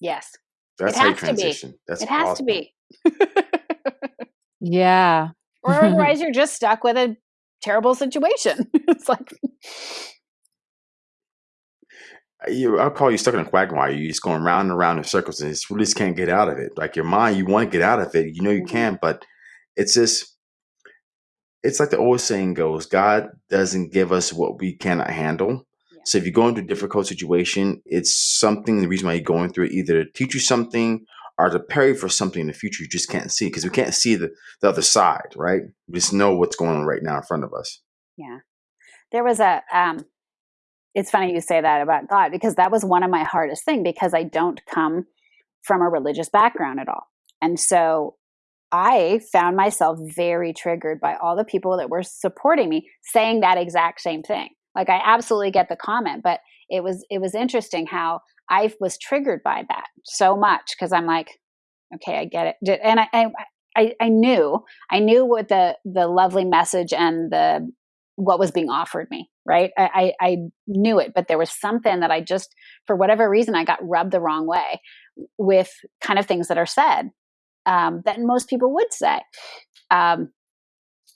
Speaker 3: Yes.
Speaker 2: That's how you transition. That's
Speaker 3: it has awesome. to be.
Speaker 1: yeah.
Speaker 3: or otherwise, you're just stuck with a terrible situation. it's like.
Speaker 2: You, I'll call you stuck in a quagmire. You're just going round and round in circles, and you just can't get out of it. Like your mind, you want to get out of it. You know you mm-hmm. can, but it's just it's like the old saying goes God doesn't give us what we cannot handle. Yeah. So if you go into a difficult situation, it's something, the reason why you're going through it, either to teach you something or to prepare for something in the future you just can't see because we can't see the, the other side, right? We just know what's going on right now in front of us.
Speaker 3: Yeah. There was a, um, it's funny you say that about God because that was one of my hardest thing because I don't come from a religious background at all. And so I found myself very triggered by all the people that were supporting me saying that exact same thing. Like I absolutely get the comment, but it was it was interesting how I was triggered by that so much because I'm like, okay, I get it, and I, I I, I knew I knew what the the lovely message and the what was being offered me, right? I, I, I knew it, but there was something that I just, for whatever reason, I got rubbed the wrong way with kind of things that are said um, that most people would say. Um,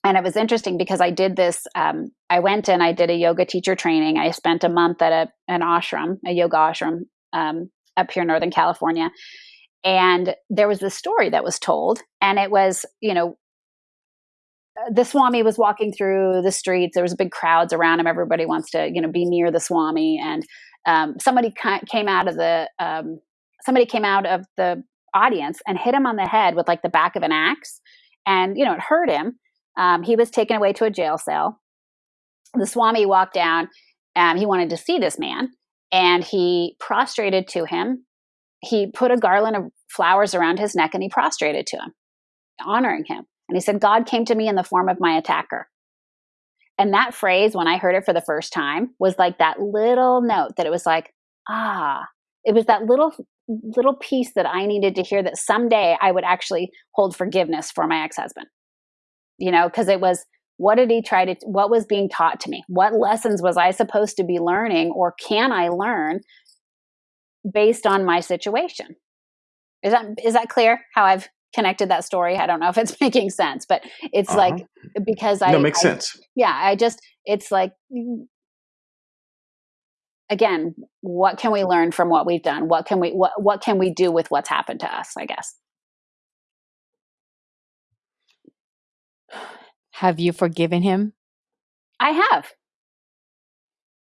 Speaker 3: and it was interesting because I did this. Um, I went and I did a yoga teacher training. I spent a month at a, an ashram, a yoga ashram um, up here in Northern California. And there was this story that was told, and it was, you know, the Swami was walking through the streets. There was big crowds around him. Everybody wants to, you know, be near the Swami. And um, somebody came out of the um, somebody came out of the audience and hit him on the head with like the back of an axe, and you know, it hurt him. Um, he was taken away to a jail cell. The Swami walked down. and he wanted to see this man, and he prostrated to him. He put a garland of flowers around his neck, and he prostrated to him, honoring him and he said, God came to me in the form of my attacker. And that phrase, when I heard it for the first time, was like that little note that it was like, ah, it was that little little piece that I needed to hear that someday I would actually hold forgiveness for my ex-husband. You know, because it was what did he try to what was being taught to me? What lessons was I supposed to be learning or can I learn based on my situation? Is that is that clear how I've connected that story. I don't know if it's making sense, but it's uh-huh. like because I
Speaker 2: no makes
Speaker 3: I,
Speaker 2: sense.
Speaker 3: Yeah, I just it's like again, what can we learn from what we've done? What can we what what can we do with what's happened to us? I guess.
Speaker 1: Have you forgiven him?
Speaker 3: I have.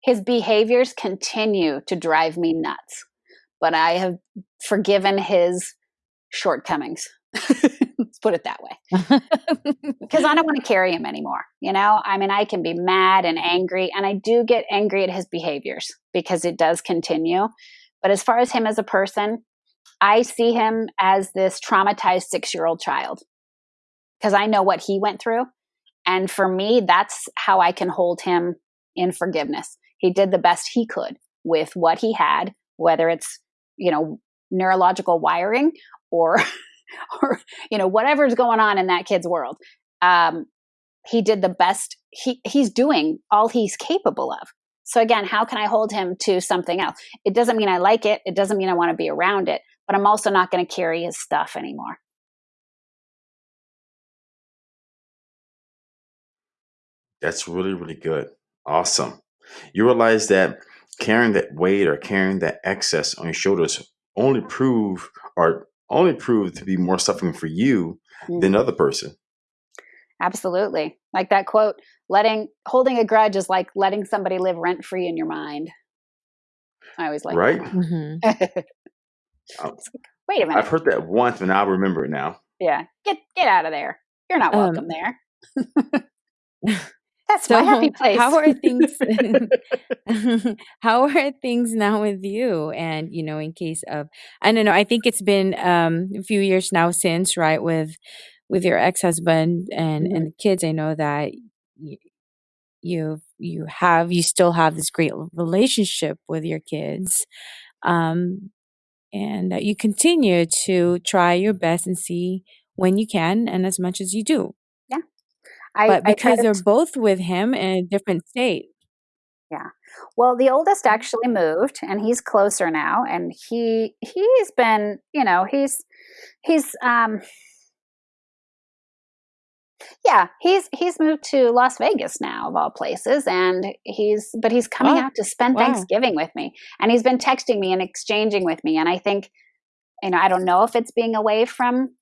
Speaker 3: His behaviors continue to drive me nuts, but I have forgiven his shortcomings. Let's put it that way. Because I don't want to carry him anymore. You know, I mean, I can be mad and angry, and I do get angry at his behaviors because it does continue. But as far as him as a person, I see him as this traumatized six year old child because I know what he went through. And for me, that's how I can hold him in forgiveness. He did the best he could with what he had, whether it's, you know, neurological wiring or or you know whatever's going on in that kid's world. Um, he did the best he he's doing all he's capable of. So again how can i hold him to something else? It doesn't mean i like it it doesn't mean i want to be around it but i'm also not going to carry his stuff anymore.
Speaker 2: That's really really good. Awesome. You realize that carrying that weight or carrying that excess on your shoulders only prove or only prove to be more suffering for you mm-hmm. than other person.
Speaker 3: Absolutely. Like that quote, letting holding a grudge is like letting somebody live rent free in your mind. I always like
Speaker 2: right.
Speaker 3: Mm-hmm. um, Wait a minute.
Speaker 2: I've heard that once, and I'll remember it now.
Speaker 3: Yeah, get get out of there. You're not welcome um, there. That's so my happy place.
Speaker 1: How are things? how are things now with you? And you know, in case of, I don't know. I think it's been um, a few years now since, right, with with your ex husband and mm-hmm. and the kids. I know that you, you you have you still have this great relationship with your kids, um, and that you continue to try your best and see when you can and as much as you do. I, but because they're both with him in a different state.
Speaker 3: Yeah. Well, the oldest actually moved and he's closer now and he he's been, you know, he's he's um yeah, he's he's moved to Las Vegas now of all places and he's but he's coming oh, out to spend wow. Thanksgiving with me and he's been texting me and exchanging with me and I think you know, I don't know if it's being away from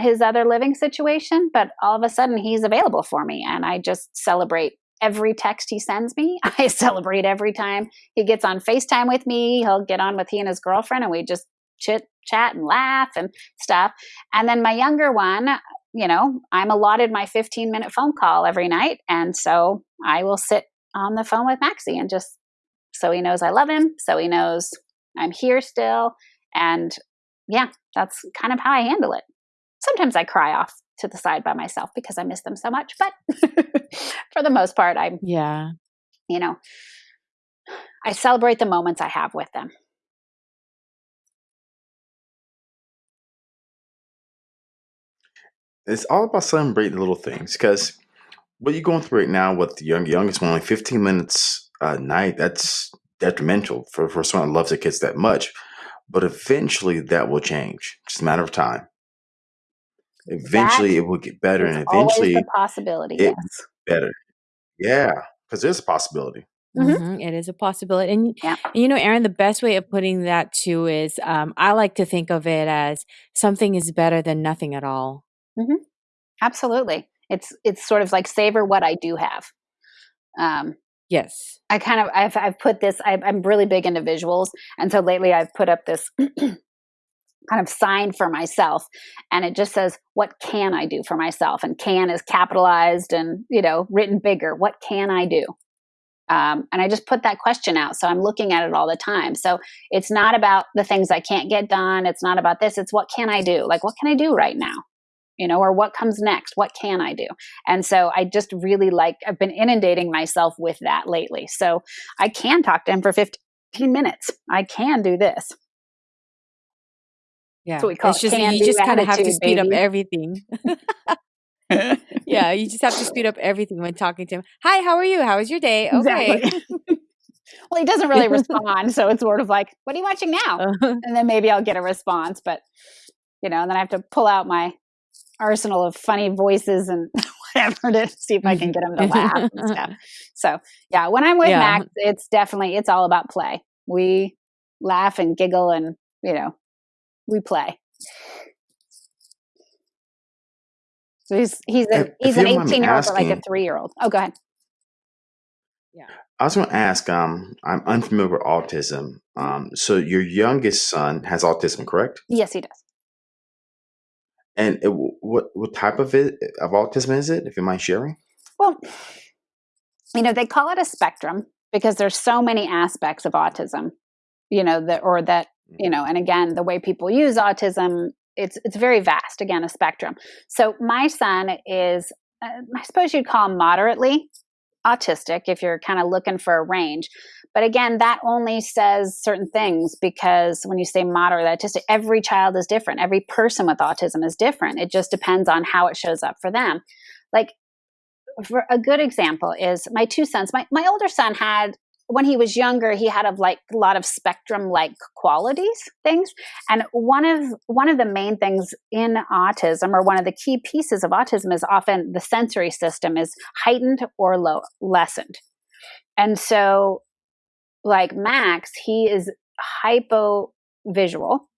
Speaker 3: his other living situation, but all of a sudden he's available for me. And I just celebrate every text he sends me. I celebrate every time he gets on FaceTime with me. He'll get on with he and his girlfriend and we just chit chat and laugh and stuff. And then my younger one, you know, I'm allotted my 15 minute phone call every night. And so I will sit on the phone with Maxie and just so he knows I love him, so he knows I'm here still. And yeah, that's kind of how I handle it sometimes I cry off to the side by myself because I miss them so much. But for the most part, I'm,
Speaker 1: yeah,
Speaker 3: you know, I celebrate the moments I have with them.
Speaker 2: It's all about celebrating the little things because what you're going through right now with the young youngest one, like 15 minutes a night, that's detrimental for, for someone that loves their kids that much. But eventually that will change. It's a matter of time. Eventually
Speaker 3: That
Speaker 2: it will get better and eventually
Speaker 3: the possibility.
Speaker 2: it
Speaker 3: Yes.
Speaker 2: better. Yeah. Because there's a possibility.
Speaker 3: Mhm.
Speaker 1: Mhm, it is a possibility. And,
Speaker 3: Yeah.
Speaker 1: you know, Erin, the best way of putting that too is um, I like to think of it as something is better than nothing at all. Mm-hmm.
Speaker 3: Absolutely. It's it's sort of like savor what I do have. Um,
Speaker 1: Yes.
Speaker 3: I kind of I've I've put this. I, I'm really big into visuals, and so lately I've put up this kind of sign for myself, and it just says, "What can I do for myself?" And "can" is capitalized and you know written bigger. What can I do? Um, and I just put that question out, so I'm looking at it all the time. So it's not about the things I can't get done. It's not about this. It's what can I do? Like what can I do right now? you know, or what comes next? What can I do? And so I just really like, I've been inundating myself with that lately. So I can talk to him for 15 minutes. I can do this.
Speaker 1: Yeah.
Speaker 3: what we call
Speaker 1: it's
Speaker 3: it,
Speaker 1: just you just kind of have to speed up everything. yeah, you just have to speed up everything when talking to him. Hi, how are you? How was your day? Okay.
Speaker 3: Exactly. well, he doesn't really respond. So it's sort of like, what are you watching now?
Speaker 1: Uh,
Speaker 3: And then maybe I'll get a response. But, you know, and then I have to pull out my arsenal of funny voices and whatever to see if I can get him to laugh and stuff. So, yeah, when I'm with
Speaker 1: Yeah.
Speaker 3: Max, it's definitely, it's all about play. We laugh and giggle and, you know, we play. So he's he's a,
Speaker 2: If- if
Speaker 3: he's
Speaker 2: you
Speaker 3: an
Speaker 2: don't mind me
Speaker 3: 18 year old, but like a three year old. Oh, go ahead. Yeah.
Speaker 2: I was going to ask. Um, I'm unfamiliar with autism. Um, so your youngest son has autism, correct?
Speaker 3: Yes, he does.
Speaker 2: And it, what what type of it of autism is it? If you mind sharing.
Speaker 3: Well, you know, they call it a spectrum because there's so many aspects of autism, you know, that or that, you know, and again, the way people use autism, it's it's very vast, again, a spectrum. So my son is uh, I suppose you'd call him moderately autistic if you're kind of looking for a range. But again, that only says certain things because when you say moderate autistic, every child is different. Every person with autism is different. It just depends on how it shows up for them. Like for a good example is my two sons. My my older son had when he was younger, he had of like a lot of spectrum like qualities things. And one of one of the main things in autism, or one of the key pieces of autism, is often the sensory system is heightened or low lessened. And so, like Max, he is hypo visual,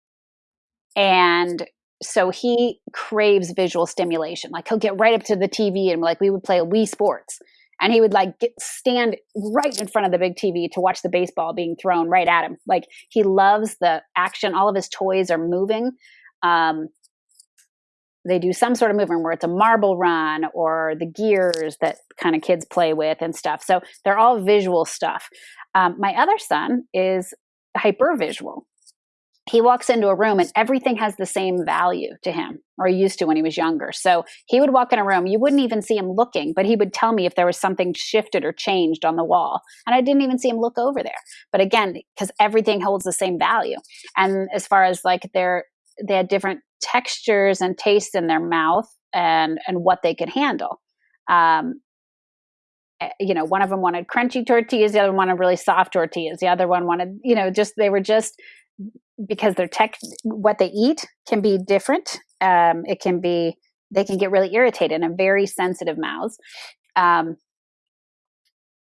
Speaker 3: and so he craves visual stimulation. Like he'll get right up to the TV and like we would play Wii Sports, and he would like get, stand right in front of the big TV to watch the baseball being thrown right at him. Like he loves the action. All of his toys are moving. Um, they do some sort of movement where it's a marble run or the gears that kind of kids play with and stuff. So they're all visual stuff. Um, my other son is hyper visual. He walks into a room and everything has the same value to him, or he used to when he was younger. So he would walk in a room, you wouldn't even see him looking, but he would tell me if there was something shifted or changed on the wall. And I didn't even see him look over there. But again, because everything holds the same value. And as far as like their they had different textures and tastes in their mouth and and what they could handle. Um, eh, you know, one of them wanted crunchy tortillas, the other one wanted really soft tortillas, the other one wanted, you know, just they were just because their tech, what they eat can be different. Um, it can be they can get really irritated and very sensitive mouths. Um,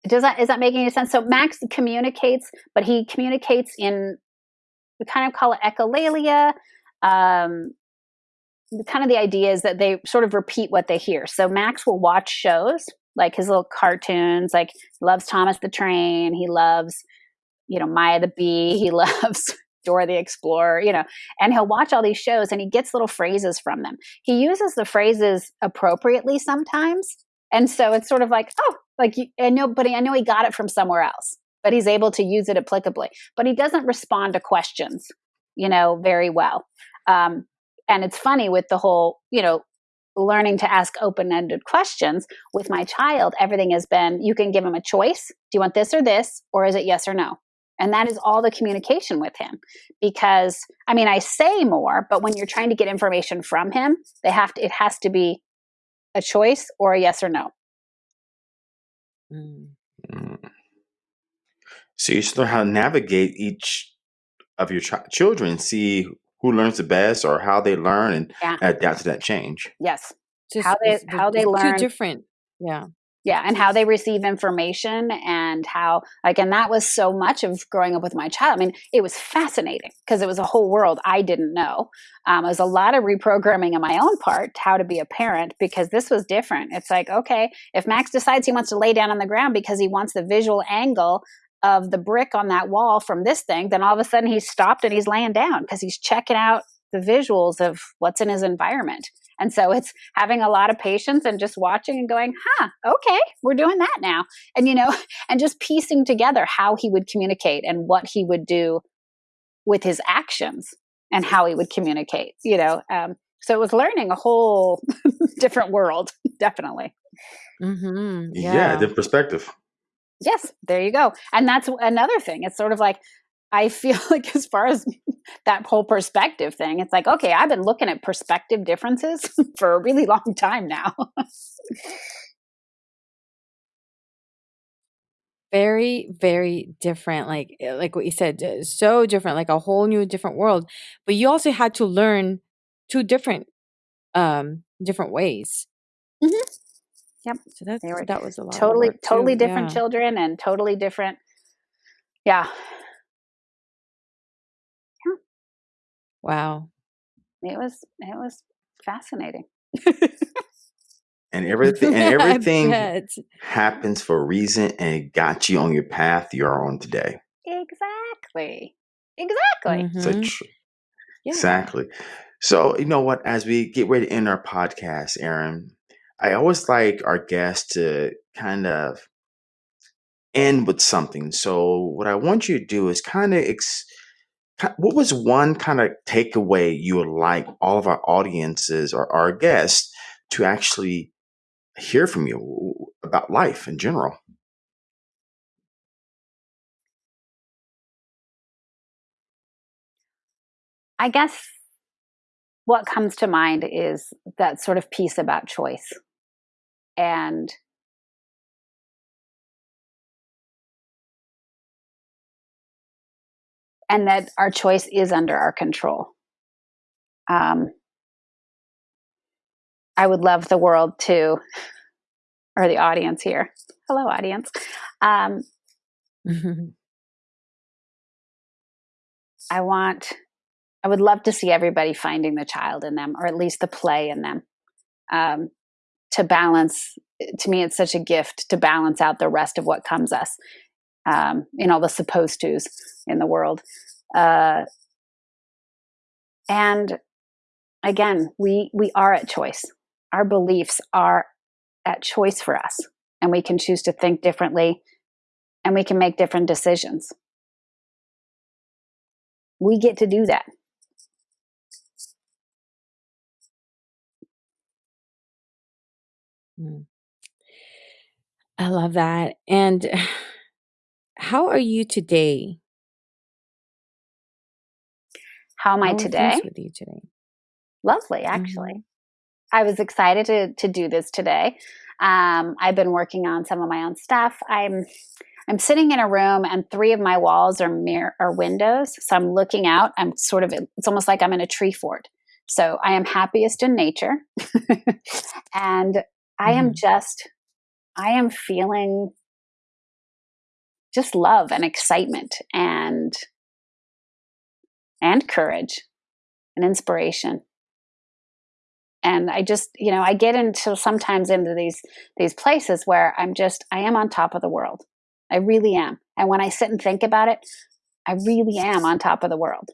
Speaker 3: does that is that making any sense? So Max communicates, but he communicates in we kind of call it echolalia. Um, kind of the idea is that they sort of repeat what they hear. So Max will watch shows like his little cartoons, like loves Thomas the Train, he loves, you know, Maya the Bee, he loves Dora the Explorer, you know, and he'll watch all these shows and he gets little phrases from them. He uses the phrases appropriately sometimes. And so it's sort of like, oh, like you, know, but I know he got it from somewhere else, but he's able to use it applicably. But he doesn't respond to questions, you know, very well. Um, and it's funny with the whole, you know, learning to ask open ended questions with my child, everything has been you can give him a choice. Do you want this or this? Or is it yes or no? And that is all the communication with him. Because, I mean, I say more, but when you're trying to get information from him, they have to, it has to be a choice or a yes or no.
Speaker 1: Mm.
Speaker 2: Mm. So you just learn how to navigate each of your ch- children, see who learns the best or how they learn and
Speaker 3: Yeah.
Speaker 2: adapt to that change.
Speaker 3: Yes.
Speaker 1: Just
Speaker 3: How they- how they learn-
Speaker 1: Two different. Yeah.
Speaker 3: Yeah, and how they receive information and how like and that was so much of growing up with my child. I mean, it was fascinating because it was a whole world I didn't know. Um, it was a lot of reprogramming on my own part how to be a parent because this was different. It's like, okay, if Max decides he wants to lay down on the ground because he wants the visual angle of the brick on that wall from this thing, then all of a sudden he's stopped and he's laying down because he's checking out the visuals of what's in his environment. And so it's having a lot of patience and just watching and going, huh, okay, we're doing that now. And, you know, and just piecing together how he would communicate and what he would do with his actions and how he would communicate, you know. Um, so it was learning a whole different world, definitely.
Speaker 1: Mm-hmm.
Speaker 2: Yeah,
Speaker 1: Yeah.
Speaker 2: the perspective.
Speaker 3: Yes, there you go. And that's another thing. It's sort of like, I feel like as far as that whole perspective thing, it's like, okay, I've been looking at perspective differences for a really long time now.
Speaker 1: very very different like eh, like what you said uh, so different like a whole new different world but you also had to learn two different um different ways
Speaker 3: mm -hmm. Yep.
Speaker 1: so that's
Speaker 3: They were
Speaker 1: that was a lot of
Speaker 3: totally,
Speaker 1: too.
Speaker 3: totally different
Speaker 1: Yeah.
Speaker 3: children and totally different. Yeah,
Speaker 1: wow
Speaker 3: it was, it was fascinating.
Speaker 2: And everything and everything happens for a reason and it got you on your path you're on today.
Speaker 3: exactly. Exactly.
Speaker 2: So
Speaker 1: Mhm.
Speaker 2: tr-
Speaker 1: Yeah.
Speaker 2: Exactly. So, you know what? As we get ready to end our podcast, Erin, I always like our guests to kind of end with something. So, what I want you to do is kind of, ex- what was one kind of takeaway you would like all of our audiences or our guests to actually hear from you about life in general?
Speaker 3: I guess what comes to mind is that sort of piece about choice. And and that our choice is under our control. Um, I would love the world to, or the audience here. Hello, audience. Um, I want, I would love to see everybody finding the child in them, or at least the play in them, um, to balance. To me, it's such a gift to balance out the rest of what comes us um, in all the supposed tos in the world. Uh, and again, we we are at choice. Our beliefs are at choice for us, and we can choose to think differently, and we can make different decisions we get to do that.
Speaker 1: Mm. I love that. And how are you today?
Speaker 3: How am I
Speaker 1: How are
Speaker 3: today?
Speaker 1: things with you today?
Speaker 3: Lovely, actually. I was excited to to do this today. Um, I've been working on some of my own stuff. I'm I'm sitting in a room, and three of my walls are mirror are windows. So I'm looking out. I'm sort of it's almost like I'm in a tree fort. So I am happiest in nature, and I am
Speaker 1: Mhm.
Speaker 3: just I am feeling just love and excitement and and courage and inspiration and i just you know i get into sometimes into these these places where i'm just i am on top of the world i really am and when i sit and think about it i really am on top of the world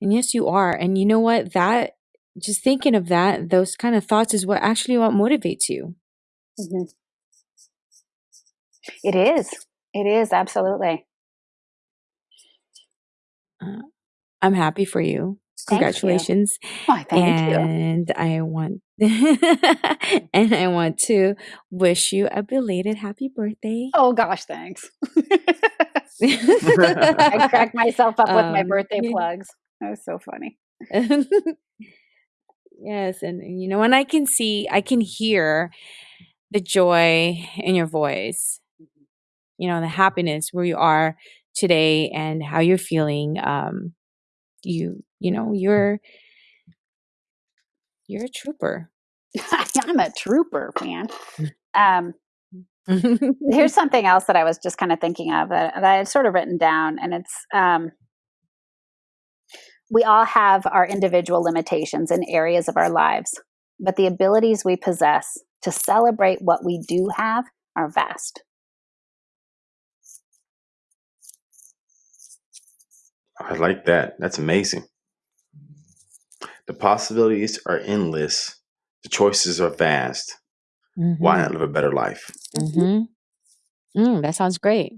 Speaker 1: And yes, you are. And you know what? That just thinking of that, those kind of thoughts is what actually what motivates you.
Speaker 3: Mhm. It is it is absolutely
Speaker 1: I'm happy for you.
Speaker 3: Thank you.
Speaker 1: Congratulations.
Speaker 3: oh, thank you
Speaker 1: and I want and I want to wish you a belated happy birthday.
Speaker 3: oh gosh thanks i cracked myself up with my
Speaker 1: Um,
Speaker 3: birthday
Speaker 1: yeah.
Speaker 3: plugs that was so funny
Speaker 1: yes, and and, you know, and I can see, I can hear the joy in your voice, you know, the happiness where you are today and how you're feeling. Um, you, you know, you're you're a trooper.
Speaker 3: I'm a trooper, man. Um, here's something else that I was just kind of thinking of that, that I had sort of written down, and it's um, we all have our individual limitations in areas of our lives, but the abilities we possess to celebrate what we do have are vast.
Speaker 2: I like that. That's amazing. The possibilities are endless. The choices are vast.
Speaker 1: mm-hmm.
Speaker 2: Why not live a better life?
Speaker 1: Mm-hmm. Mm, that sounds great.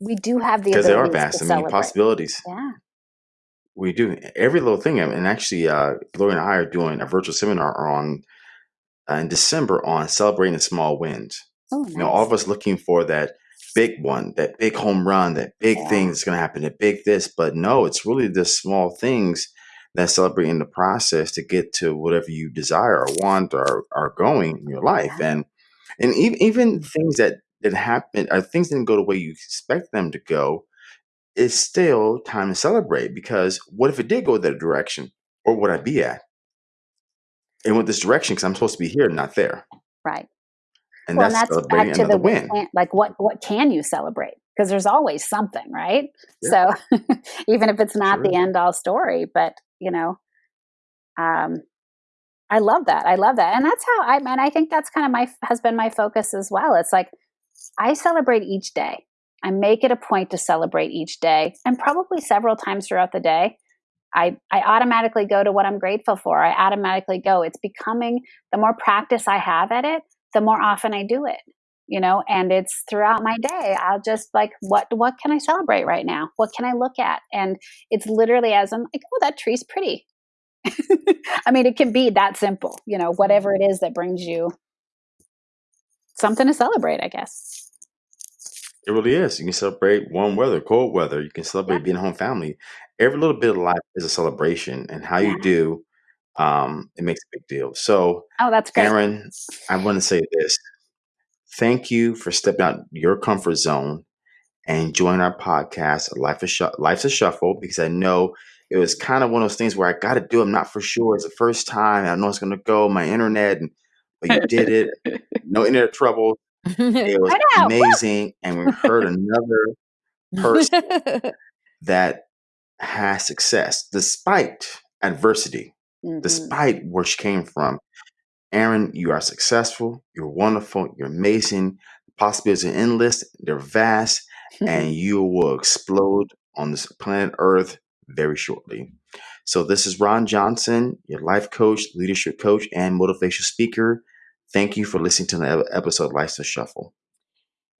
Speaker 3: We do have the
Speaker 2: Because they are
Speaker 3: abilities
Speaker 2: vast. I mean,
Speaker 3: celebrate.
Speaker 2: possibilities.
Speaker 3: Yeah.
Speaker 2: We do every little thing. And actually, uh, Gloria and I are doing a virtual seminar on uh, in December on celebrating the small wins.
Speaker 3: Oh,
Speaker 2: You know, all of us looking for that big one, that big home run, that big
Speaker 3: Yeah.
Speaker 2: thing that's going to happen, that big this. But no, it's really the small things that celebrate in the process to get to whatever you desire or want or are going in your life.
Speaker 3: Yeah.
Speaker 2: And and even even things that that happen or things didn't go the way you expect them to go, it's still time to celebrate because what if it did go that direction? Or would I be at? And with this direction, because I'm supposed to be here, not there.
Speaker 3: Right.
Speaker 2: And
Speaker 3: well, and
Speaker 2: that's
Speaker 3: that's back to the
Speaker 2: win.
Speaker 3: like what what can you celebrate? Because there's always something, right?
Speaker 2: Yeah.
Speaker 3: So even if it's not
Speaker 2: Sure
Speaker 3: the end all story, but you know, um, I love that. I love that, and that's how I. And I think that's kind of my has been my focus as well. It's like I celebrate each day. I make it a point to celebrate each day, and probably several times throughout the day. I, I automatically go to what I'm grateful for. I automatically go. It's becoming the more practice I have at it, the more often I do it. You know, and it's throughout my day. I'll just like, what what can I celebrate right now? What can I look at? And it's literally as I'm like, oh, that tree's pretty. I mean, it can be that simple. You know, whatever it is that brings you something to celebrate. I guess.
Speaker 2: It really is. You can celebrate warm weather, cold weather. You can celebrate
Speaker 3: Yeah.
Speaker 2: being a home family. Every little bit of life is a celebration, and how
Speaker 3: Yeah.
Speaker 2: you do, um, it makes a big deal. So,
Speaker 3: Oh, that's great.
Speaker 2: Erin, I want to say this: thank you for stepping out your comfort zone and joining our podcast, Life is Life's a Shuffle, because I know it was kind of one of those things where I got to do. it. I'm not for sure. It's the first time. I know it's going to go. My internet, and but you did it. No internet trouble. It was amazing, and we heard another person that has success despite adversity,
Speaker 3: Mhm.
Speaker 2: despite where she came from. Erin, you are successful. You're wonderful. You're amazing. The possibilities are endless. They're vast, and you will explode on this planet Earth very shortly. So, this is Ron Johnson, your life coach, leadership coach, and motivational speaker. Thank you for listening to the episode of Life's a Shuffle.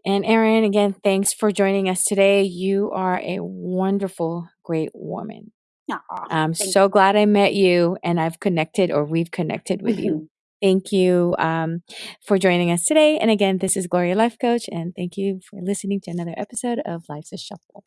Speaker 1: and Erin, again, thanks for joining us today. You are a wonderful, great woman.
Speaker 3: Aw,
Speaker 1: I'm
Speaker 3: thank
Speaker 1: so glad I met you and I've connected or we've connected with you. Thank you um, for joining us today. And again, this is Gloria Life Coach, and thank you for listening to another episode of Life's a Shuffle.